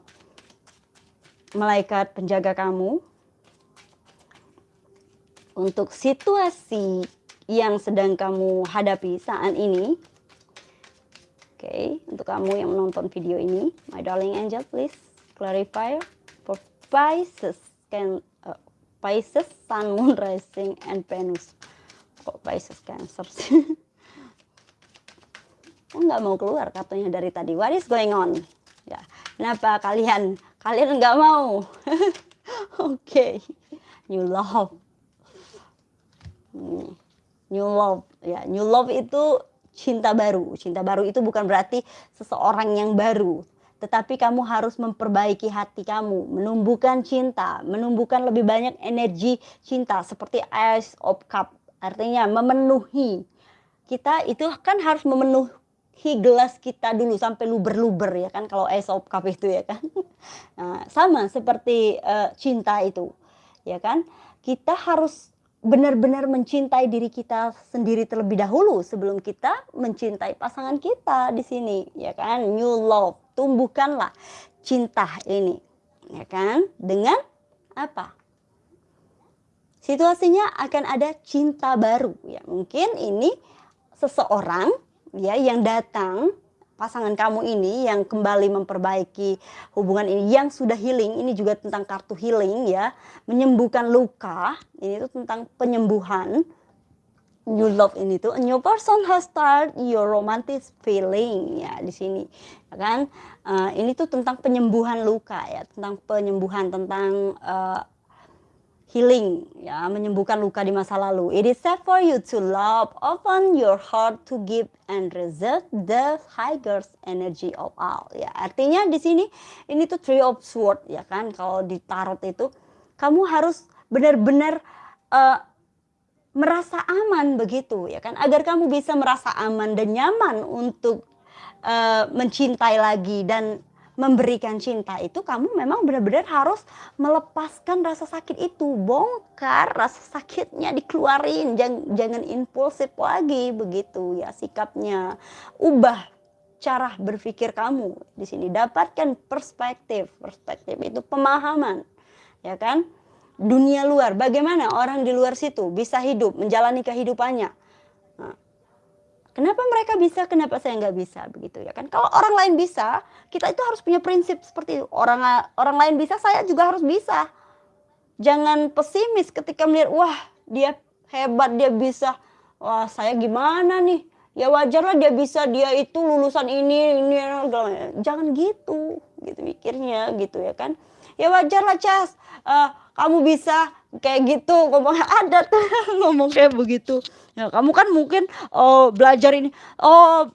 malaikat penjaga kamu untuk situasi yang sedang kamu hadapi saat ini. Oke, untuk kamu yang menonton video ini, my darling angel please clarify for Pisces can uh, Pisces Sun Moon Rising and Venus. Kok Pisces Cancer sih? Nggak mau keluar katanya dari tadi. What is going on? Ya kenapa kalian? Kalian nggak mau? Oke. Okay. new love. New love. Ya new love itu cinta baru. Cinta baru itu bukan berarti seseorang yang baru tetapi kamu harus memperbaiki hati kamu, menumbuhkan cinta, menumbuhkan lebih banyak energi cinta seperti ice of cup, artinya memenuhi. Kita itu kan harus memenuhi gelas kita dulu sampai luber-luber ya kan kalau ice of cup itu ya kan. Nah, sama seperti uh, cinta itu. Ya kan? Kita harus benar-benar mencintai diri kita sendiri terlebih dahulu sebelum kita mencintai pasangan kita di sini ya kan new love tumbuhkanlah cinta ini ya kan? Dengan apa? Situasinya akan ada cinta baru ya. Mungkin ini seseorang ya yang datang pasangan kamu ini yang kembali memperbaiki hubungan ini yang sudah healing. Ini juga tentang kartu healing ya. Menyembuhkan luka ini tuh tentang penyembuhan new love ini tuh a new person has start your romantic feeling ya di sini ya kan? Uh, ini tuh tentang penyembuhan luka ya tentang penyembuhan tentang uh, healing ya menyembuhkan luka di masa lalu. It is safe for you to love open your heart to give and resist the highest energy of all ya. Artinya di sini ini tuh three of sword ya kan? Kalau di tarot itu kamu harus benar-benar uh, merasa aman begitu ya kan? Agar kamu bisa merasa aman dan nyaman untuk uh, mencintai lagi dan memberikan cinta itu kamu memang benar-benar harus melepaskan rasa sakit itu. Bongkar rasa sakitnya dikeluarin. Jangan jangan impulsif lagi begitu ya sikapnya. Ubah cara berpikir kamu. Di sini dapatkan perspektif. Perspektif itu pemahaman ya kan dunia luar bagaimana orang di luar situ bisa hidup menjalani kehidupannya nah, Kenapa mereka bisa, kenapa saya nggak bisa begitu ya kan? Kalau orang lain bisa, kita itu harus punya prinsip seperti itu. Orang orang lain bisa, saya juga harus bisa. Jangan pesimis ketika melihat wah dia hebat, dia bisa. Wah saya gimana nih? Ya wajarlah dia bisa, dia itu lulusan ini, ini, jangan gitu, gitu mikirnya gitu ya kan? Ya wajarlah Cas, uh, kamu bisa kayak gitu ngomong ada tuh ngomong kayak begitu. Ya kamu kan mungkin oh belajar ini oh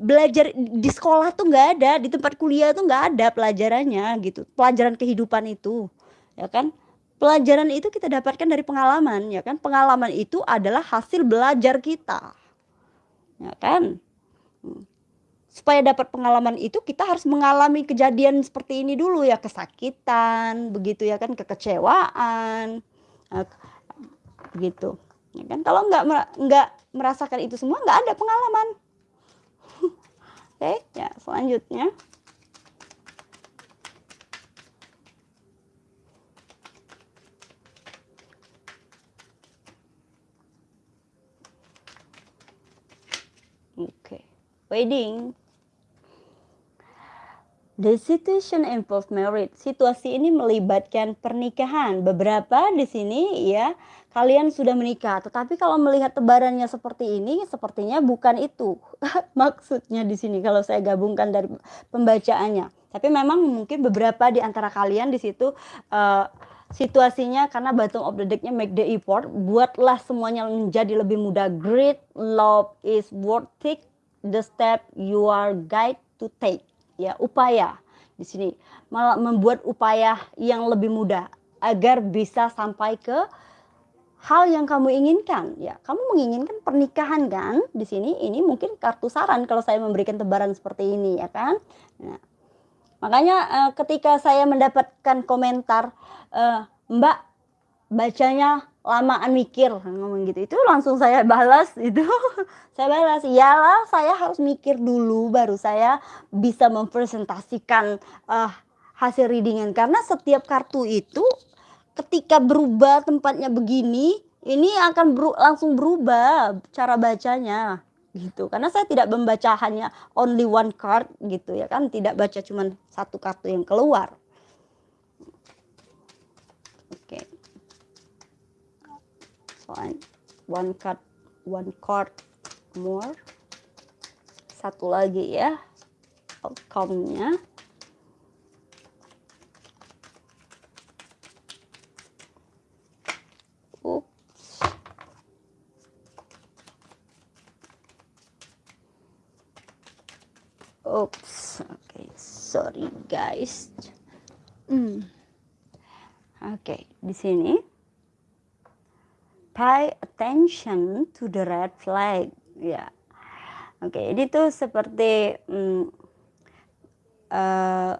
belajar di sekolah tuh nggak ada di tempat kuliah tuh nggak ada pelajarannya gitu. Pelajaran kehidupan itu ya kan? Pelajaran itu kita dapatkan dari pengalaman ya kan? Pengalaman itu adalah hasil belajar kita ya kan supaya dapat pengalaman itu kita harus mengalami kejadian seperti ini dulu ya. Kesakitan begitu ya kan kekecewaan eh, begitu. Ya kan? Kalau nggak nggak merasakan itu semua nggak ada pengalaman. Oke ya selanjutnya. Oke. Wedding The situation involves marriage. Situasi ini melibatkan pernikahan. Beberapa di sini ya kalian sudah menikah, tetapi kalau melihat tebarannya seperti ini, sepertinya bukan itu maksudnya di sini kalau saya gabungkan dari pembacaannya. Tapi memang mungkin beberapa di antara kalian di situ uh, situasinya karena bottom of the decknya make the effort, buatlah semuanya menjadi lebih mudah. Great love is worth it the step you are guide to take ya upaya. Di sini malah membuat upaya yang lebih mudah agar bisa sampai ke hal yang kamu inginkan. Ya kamu menginginkan pernikahan kan? Di sini ini mungkin kartu saran kalau saya memberikan tebaran seperti ini ya kan? Nah, makanya uh, ketika saya mendapatkan komentar uh, Mbak bacanya lamaan mikir ngomong gitu. Itu langsung saya balas itu. Saya balas iyalah saya harus mikir dulu baru saya bisa mempresentasikan uh, hasil readingan. Karena setiap kartu itu ketika berubah tempatnya begini ini akan beru langsung berubah cara bacanya gitu. Karena saya tidak membaca hanya only one card gitu ya kan. Tidak baca cuma satu kartu yang keluar fine one card one card more. Satu lagi ya outcome-nya. Oops, oke, okay, sorry guys. Hmm. Oke, okay, di sini pay attention to the red flag, ya. Oke, okay, ini tuh seperti hmm, uh,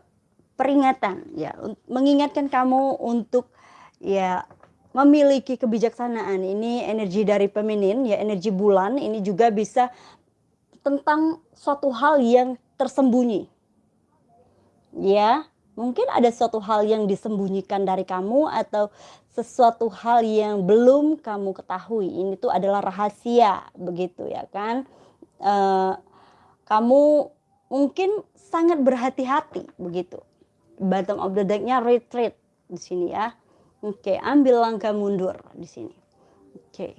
peringatan, ya, mengingatkan kamu untuk ya memiliki kebijaksanaan. Ini energi dari feminin, ya, energi bulan. Ini juga bisa tentang suatu hal yang tersembunyi. Ya, mungkin ada suatu hal yang disembunyikan dari kamu atau sesuatu hal yang belum kamu ketahui. Ini tuh adalah rahasia, begitu ya kan? E, kamu mungkin sangat berhati-hati, begitu. Bottom of the decknya retreat di sini ya. Oke, ambil langkah mundur di sini. Oke.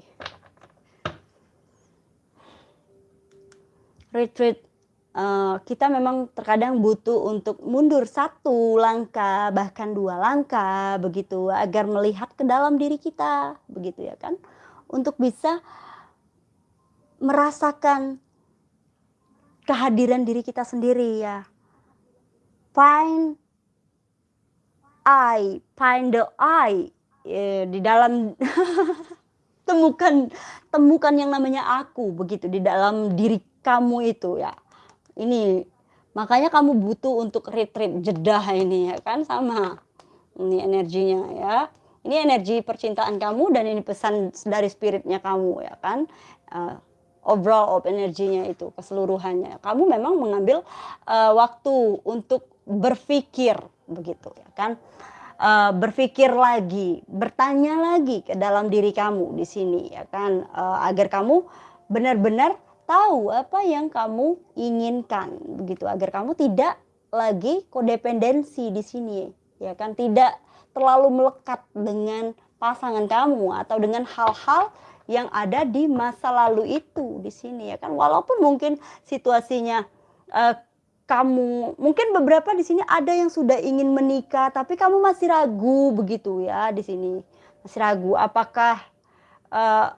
Retreat uh, kita memang terkadang butuh untuk mundur satu langkah bahkan dua langkah begitu agar melihat ke dalam diri kita begitu ya kan? Untuk bisa merasakan kehadiran diri kita sendiri ya. Find I find the I ya, di dalam temukan temukan yang namanya aku begitu di dalam diri kamu itu ya ini. Makanya kamu butuh untuk retreat jeda ini ya kan? Sama ini energinya ya. Ini energi percintaan kamu dan ini pesan dari spiritnya kamu ya kan? Uh, overall of energinya itu keseluruhannya. Kamu memang mengambil uh, waktu untuk berpikir begitu ya kan? Uh, berpikir lagi bertanya lagi ke dalam diri kamu di sini ya kan? Uh, agar kamu benar-benar tahu apa yang kamu inginkan begitu. Agar kamu tidak lagi kodependensi di sini ya kan? Tidak terlalu melekat dengan pasangan kamu atau dengan hal-hal yang ada di masa lalu itu di sini ya kan? Walaupun mungkin situasinya uh, kamu mungkin beberapa di sini ada yang sudah ingin menikah tapi kamu masih ragu begitu ya di sini. Masih ragu apakah uh,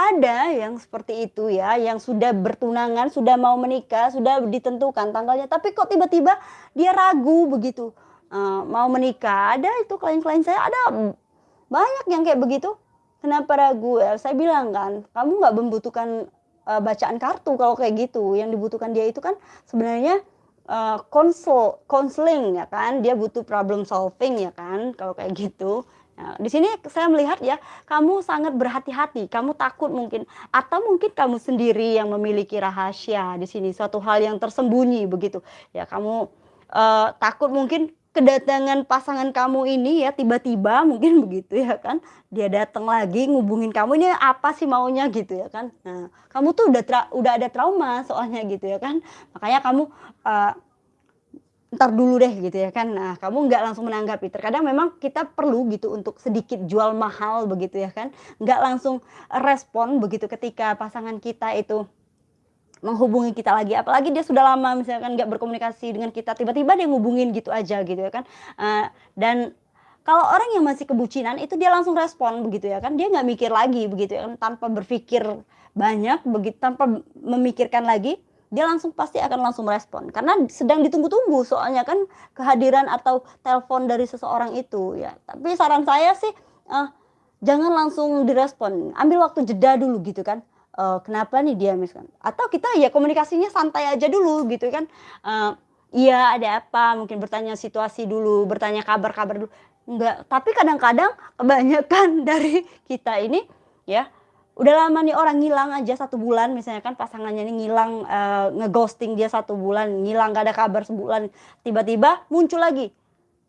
ada yang seperti itu ya, yang sudah bertunangan, sudah mau menikah, sudah ditentukan tanggalnya, tapi kok tiba-tiba dia ragu begitu uh, mau menikah. Ada itu klien-klien saya ada banyak yang kayak begitu. Kenapa ragu? Ya, saya bilang kan, kamu nggak membutuhkan uh, bacaan kartu kalau kayak gitu. Yang dibutuhkan dia itu kan sebenarnya uh, konsel, konseling ya kan. Dia butuh problem solving ya kan, kalau kayak gitu. Nah, di sini saya melihat ya, kamu sangat berhati-hati, kamu takut mungkin atau mungkin kamu sendiri yang memiliki rahasia di sini, suatu hal yang tersembunyi begitu. Ya, kamu uh, takut mungkin kedatangan pasangan kamu ini ya tiba-tiba mungkin begitu ya kan. Dia datang lagi ngubungin kamu ini apa sih maunya gitu ya kan. Nah, kamu tuh udah udah ada trauma soalnya gitu ya kan. Makanya kamu uh, ntar dulu deh gitu ya kan. Nah, kamu nggak langsung menanggapi. Terkadang memang kita perlu gitu untuk sedikit jual mahal begitu ya kan. Nggak langsung respon begitu ketika pasangan kita itu menghubungi kita lagi. Apalagi dia sudah lama misalkan nggak berkomunikasi dengan kita. Tiba-tiba dia ngubungin gitu aja gitu ya kan. Uh, dan kalau orang yang masih kebucinan itu dia langsung respon begitu ya kan. Dia nggak mikir lagi begitu ya kan. Tanpa berpikir banyak begitu tanpa memikirkan lagi dia langsung pasti akan langsung merespon. Karena sedang ditunggu-tunggu soalnya kan kehadiran atau telepon dari seseorang itu ya. Tapi saran saya sih uh, jangan langsung direspon. Ambil waktu jeda dulu gitu kan. Uh, kenapa nih dia misalkan? Atau kita ya komunikasinya santai aja dulu gitu kan. Uh, iya ada apa? Mungkin bertanya situasi dulu bertanya kabar-kabar dulu. Enggak. Tapi kadang-kadang kebanyakan dari kita ini ya udah lama nih orang ngilang aja satu bulan. Misalnya kan pasangannya ini ngilang uh, ngeghosting dia satu bulan ngilang gak ada kabar sebulan. Tiba-tiba muncul lagi.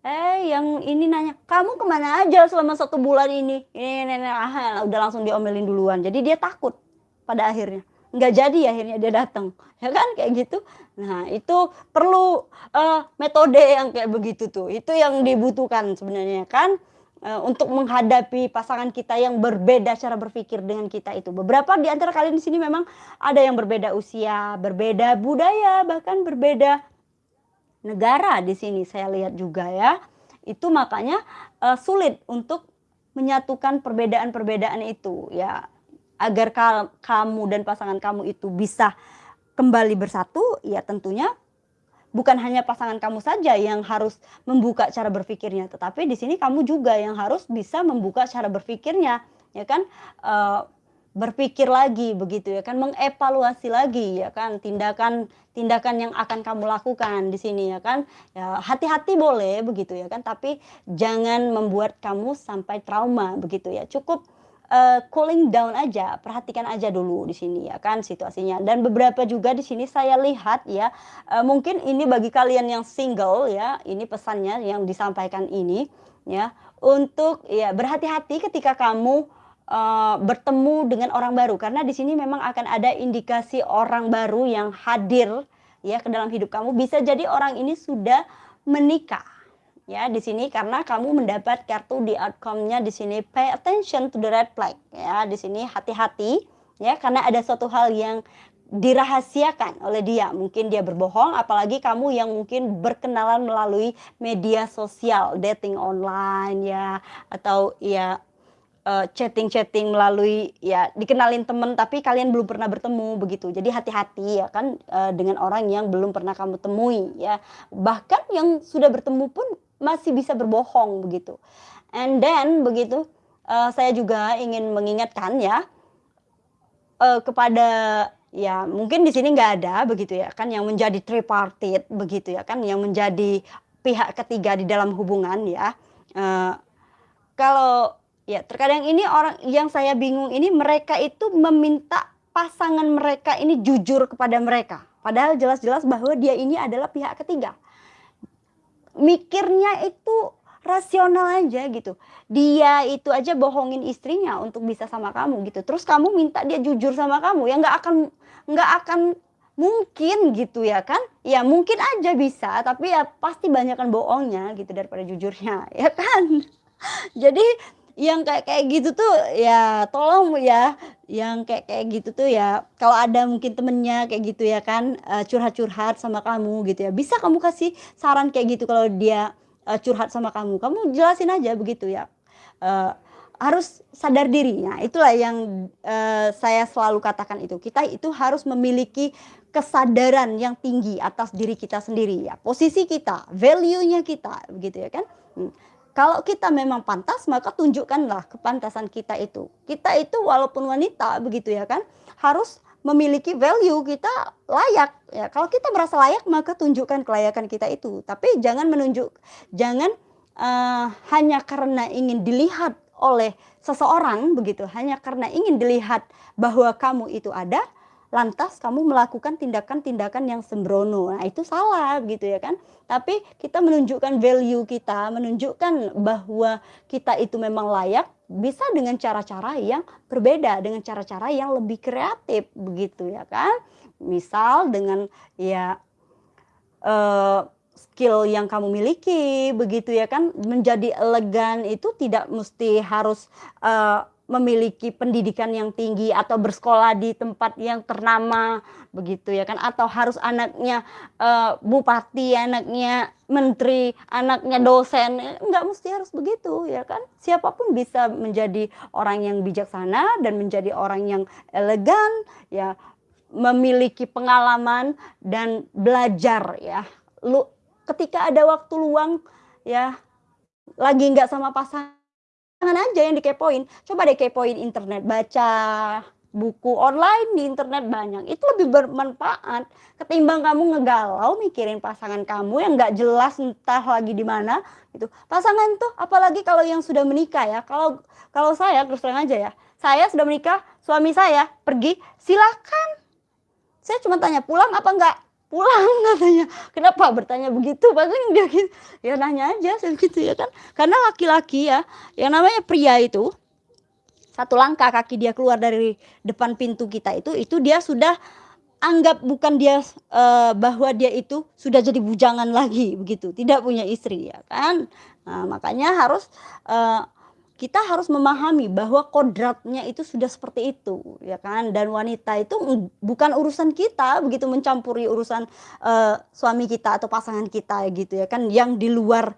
Eh yang ini nanya kamu ke mana aja selama satu bulan ini? Ini, ini, ini. Ah, udah langsung diomelin duluan. Jadi dia takut pada akhirnya. Nggak jadi akhirnya dia datang. Ya kan? Kayak gitu. Nah itu perlu uh, metode yang kayak begitu tuh. Itu yang dibutuhkan sebenarnya kan untuk menghadapi pasangan kita yang berbeda cara berpikir dengan kita itu. Beberapa di antara kalian di sini memang ada yang berbeda usia, berbeda budaya, bahkan berbeda negara di sini saya lihat juga ya. Itu makanya, eee, sulit untuk menyatukan perbedaan-perbedaan itu ya, agar kamu dan pasangan kamu itu bisa kembali bersatu, ya tentunya bukan hanya pasangan kamu saja yang harus membuka cara berpikirnya, tetapi di sini kamu juga yang harus bisa membuka cara berpikirnya, ya kan? Eee, berpikir lagi begitu ya kan, mengevaluasi lagi ya kan, tindakan-tindakan yang akan kamu lakukan di sini ya kan. Ya hati-hati boleh begitu ya kan, tapi jangan membuat kamu sampai trauma begitu ya. Cukup, eee, cooling down aja, perhatikan aja dulu di sini ya kan situasinya. Dan beberapa juga di sini saya lihat ya, eee, mungkin ini bagi kalian yang single ya, ini pesannya yang disampaikan ini ya, untuk ya berhati-hati ketika kamu, eee, bertemu dengan orang baru karena di sini memang akan ada indikasi orang baru yang hadir ya ke dalam hidup kamu. Bisa jadi orang ini sudah menikah ya di sini karena kamu mendapat kartu di outcome-nya di sini pay attention to the red flag ya, di sini hati-hati ya karena ada suatu hal yang dirahasiakan oleh dia. Mungkin dia berbohong, apalagi kamu yang mungkin berkenalan melalui media sosial, dating online ya, atau ya eee, chatting-chatting melalui ya dikenalin temen tapi kalian belum pernah bertemu begitu. Jadi hati-hati ya kan, eee, dengan orang yang belum pernah kamu temui ya. Bahkan yang sudah bertemu pun masih bisa berbohong begitu. And then begitu, eee, saya juga ingin mengingatkan ya, eee, kepada ya mungkin di sini nggak ada begitu ya kan yang menjadi tripartite begitu ya kan, yang menjadi pihak ketiga di dalam hubungan ya. Eee, kalau Ya, terkadang ini orang yang saya bingung ini mereka itu meminta pasangan mereka ini jujur kepada mereka. Padahal jelas-jelas bahwa dia ini adalah pihak ketiga. Mikirnya itu rasional aja gitu. Dia itu aja bohongin istrinya untuk bisa sama kamu gitu. Terus kamu minta dia jujur sama kamu, ya nggak akan nggak akan mungkin gitu ya kan. Ya mungkin aja bisa, tapi ya pasti banyakkan bohongnya gitu daripada jujurnya, ya kan. Jadi yang kayak kayak gitu tuh ya tolong ya, yang kayak kayak gitu tuh ya kalau ada mungkin temennya kayak gitu ya kan, eee, curhat-curhat sama kamu gitu ya, bisa kamu kasih saran kayak gitu kalau dia, eee, curhat sama kamu, kamu jelasin aja begitu ya, eee, harus sadar diri. Nah itulah yang, eee, saya selalu katakan itu, kita itu harus memiliki kesadaran yang tinggi atas diri kita sendiri ya, posisi kita, value-nya kita, begitu ya kan. Mmm. Kalau kita memang pantas, maka tunjukkanlah kepantasan kita itu. Kita itu walaupun wanita begitu ya kan, harus memiliki value kita layak ya. Kalau kita merasa layak, maka tunjukkan kelayakan kita itu. Tapi jangan menunjuk jangan, eee, hanya karena ingin dilihat oleh seseorang begitu, hanya karena ingin dilihat bahwa kamu itu ada, lantas kamu melakukan tindakan-tindakan yang sembrono. Nah, itu salah gitu ya kan. Tapi kita menunjukkan value kita, menunjukkan bahwa kita itu memang layak bisa dengan cara-cara yang berbeda, dengan cara-cara yang lebih kreatif begitu ya kan. Misal dengan ya eee, skill yang kamu miliki begitu ya kan, menjadi elegan itu tidak mesti harus, eee memiliki pendidikan yang tinggi atau bersekolah di tempat yang ternama begitu ya kan atau harus anaknya, eee, bupati, anaknya menteri, anaknya dosen, enggak mesti harus begitu ya kan. Siapa pun bisa menjadi orang yang bijaksana dan menjadi orang yang elegan, ya memiliki pengalaman dan belajar ya. Lu ketika ada waktu luang ya, lagi nggak sama pasangan Jangan aja yang dikepoin, coba deh kepoin internet, baca buku online di internet banyak, itu lebih bermanfaat ketimbang kamu ngegalau mikirin pasangan kamu yang nggak jelas entah lagi di mana gitu. Pasangan tuh apalagi kalau yang sudah menikah ya, kalau kalau saya terus terang aja ya, saya sudah menikah, suami saya pergi, silakan. Saya cuma tanya, "Pulang apa enggak?" "Pulang," katanya. "Kenapa bertanya begitu?" Paling dia gitu, ya nanya aja gitu ya kan. Karena laki-laki ya, yang namanya pria itu, satu langkah kaki dia keluar dari depan pintu kita itu, itu dia sudah anggap bukan dia, eee, bahwa dia itu sudah jadi bujangan lagi begitu, tidak punya istri ya kan. Nah makanya harus, eee, kita harus memahami bahwa kodratnya itu sudah seperti itu ya kan, dan wanita itu bukan urusan kita begitu mencampuri urusan, eee, suami kita atau pasangan kita gitu ya kan, yang di luar,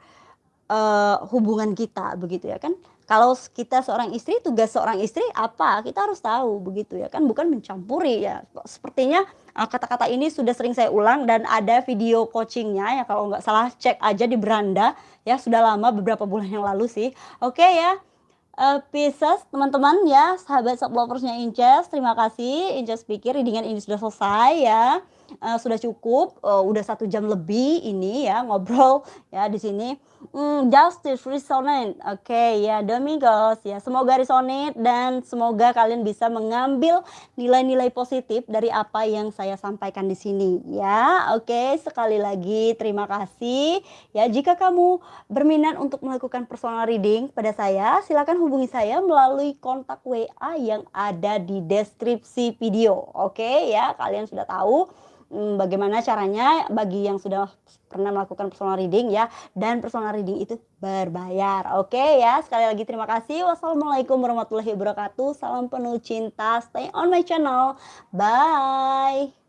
eee, hubungan kita begitu ya kan. Kalau kita seorang istri, tugas seorang istri apa? Kita harus tahu begitu ya kan, bukan mencampuri ya. Sepertinya, eee, kata-kata ini sudah sering saya ulang dan ada video coaching-nya ya kalau nggak salah cek aja di beranda ya, sudah lama beberapa bulan yang lalu sih. Oke ya, eee, Pisces teman-teman ya, sahabat self lovers-nya Inces, terima kasih. Inces pikir reading-an ini sudah selesai ya, eee, sudah cukup, eee, udah 1 jam lebih ini ya ngobrol ya di sini. Mmm, Justice resonate, oke ya Domingos ya, semoga resonate dan semoga kalian bisa mengambil nilai-nilai positif dari apa yang saya sampaikan di sini ya. Oke, sekali lagi terima kasih ya. Jika kamu berminat untuk melakukan personal reading pada saya, silakan hubungi saya melalui kontak WA yang ada di deskripsi video. Oke ya, kalian sudah tahu, bagaimana caranya bagi yang sudah pernah melakukan personal reading ya, dan personal reading itu berbayar. Oke ya, sekali lagi terima kasih. Wassalamualaikum warahmatullahi wabarakatuh. Salam penuh cinta, stay on my channel. Bye.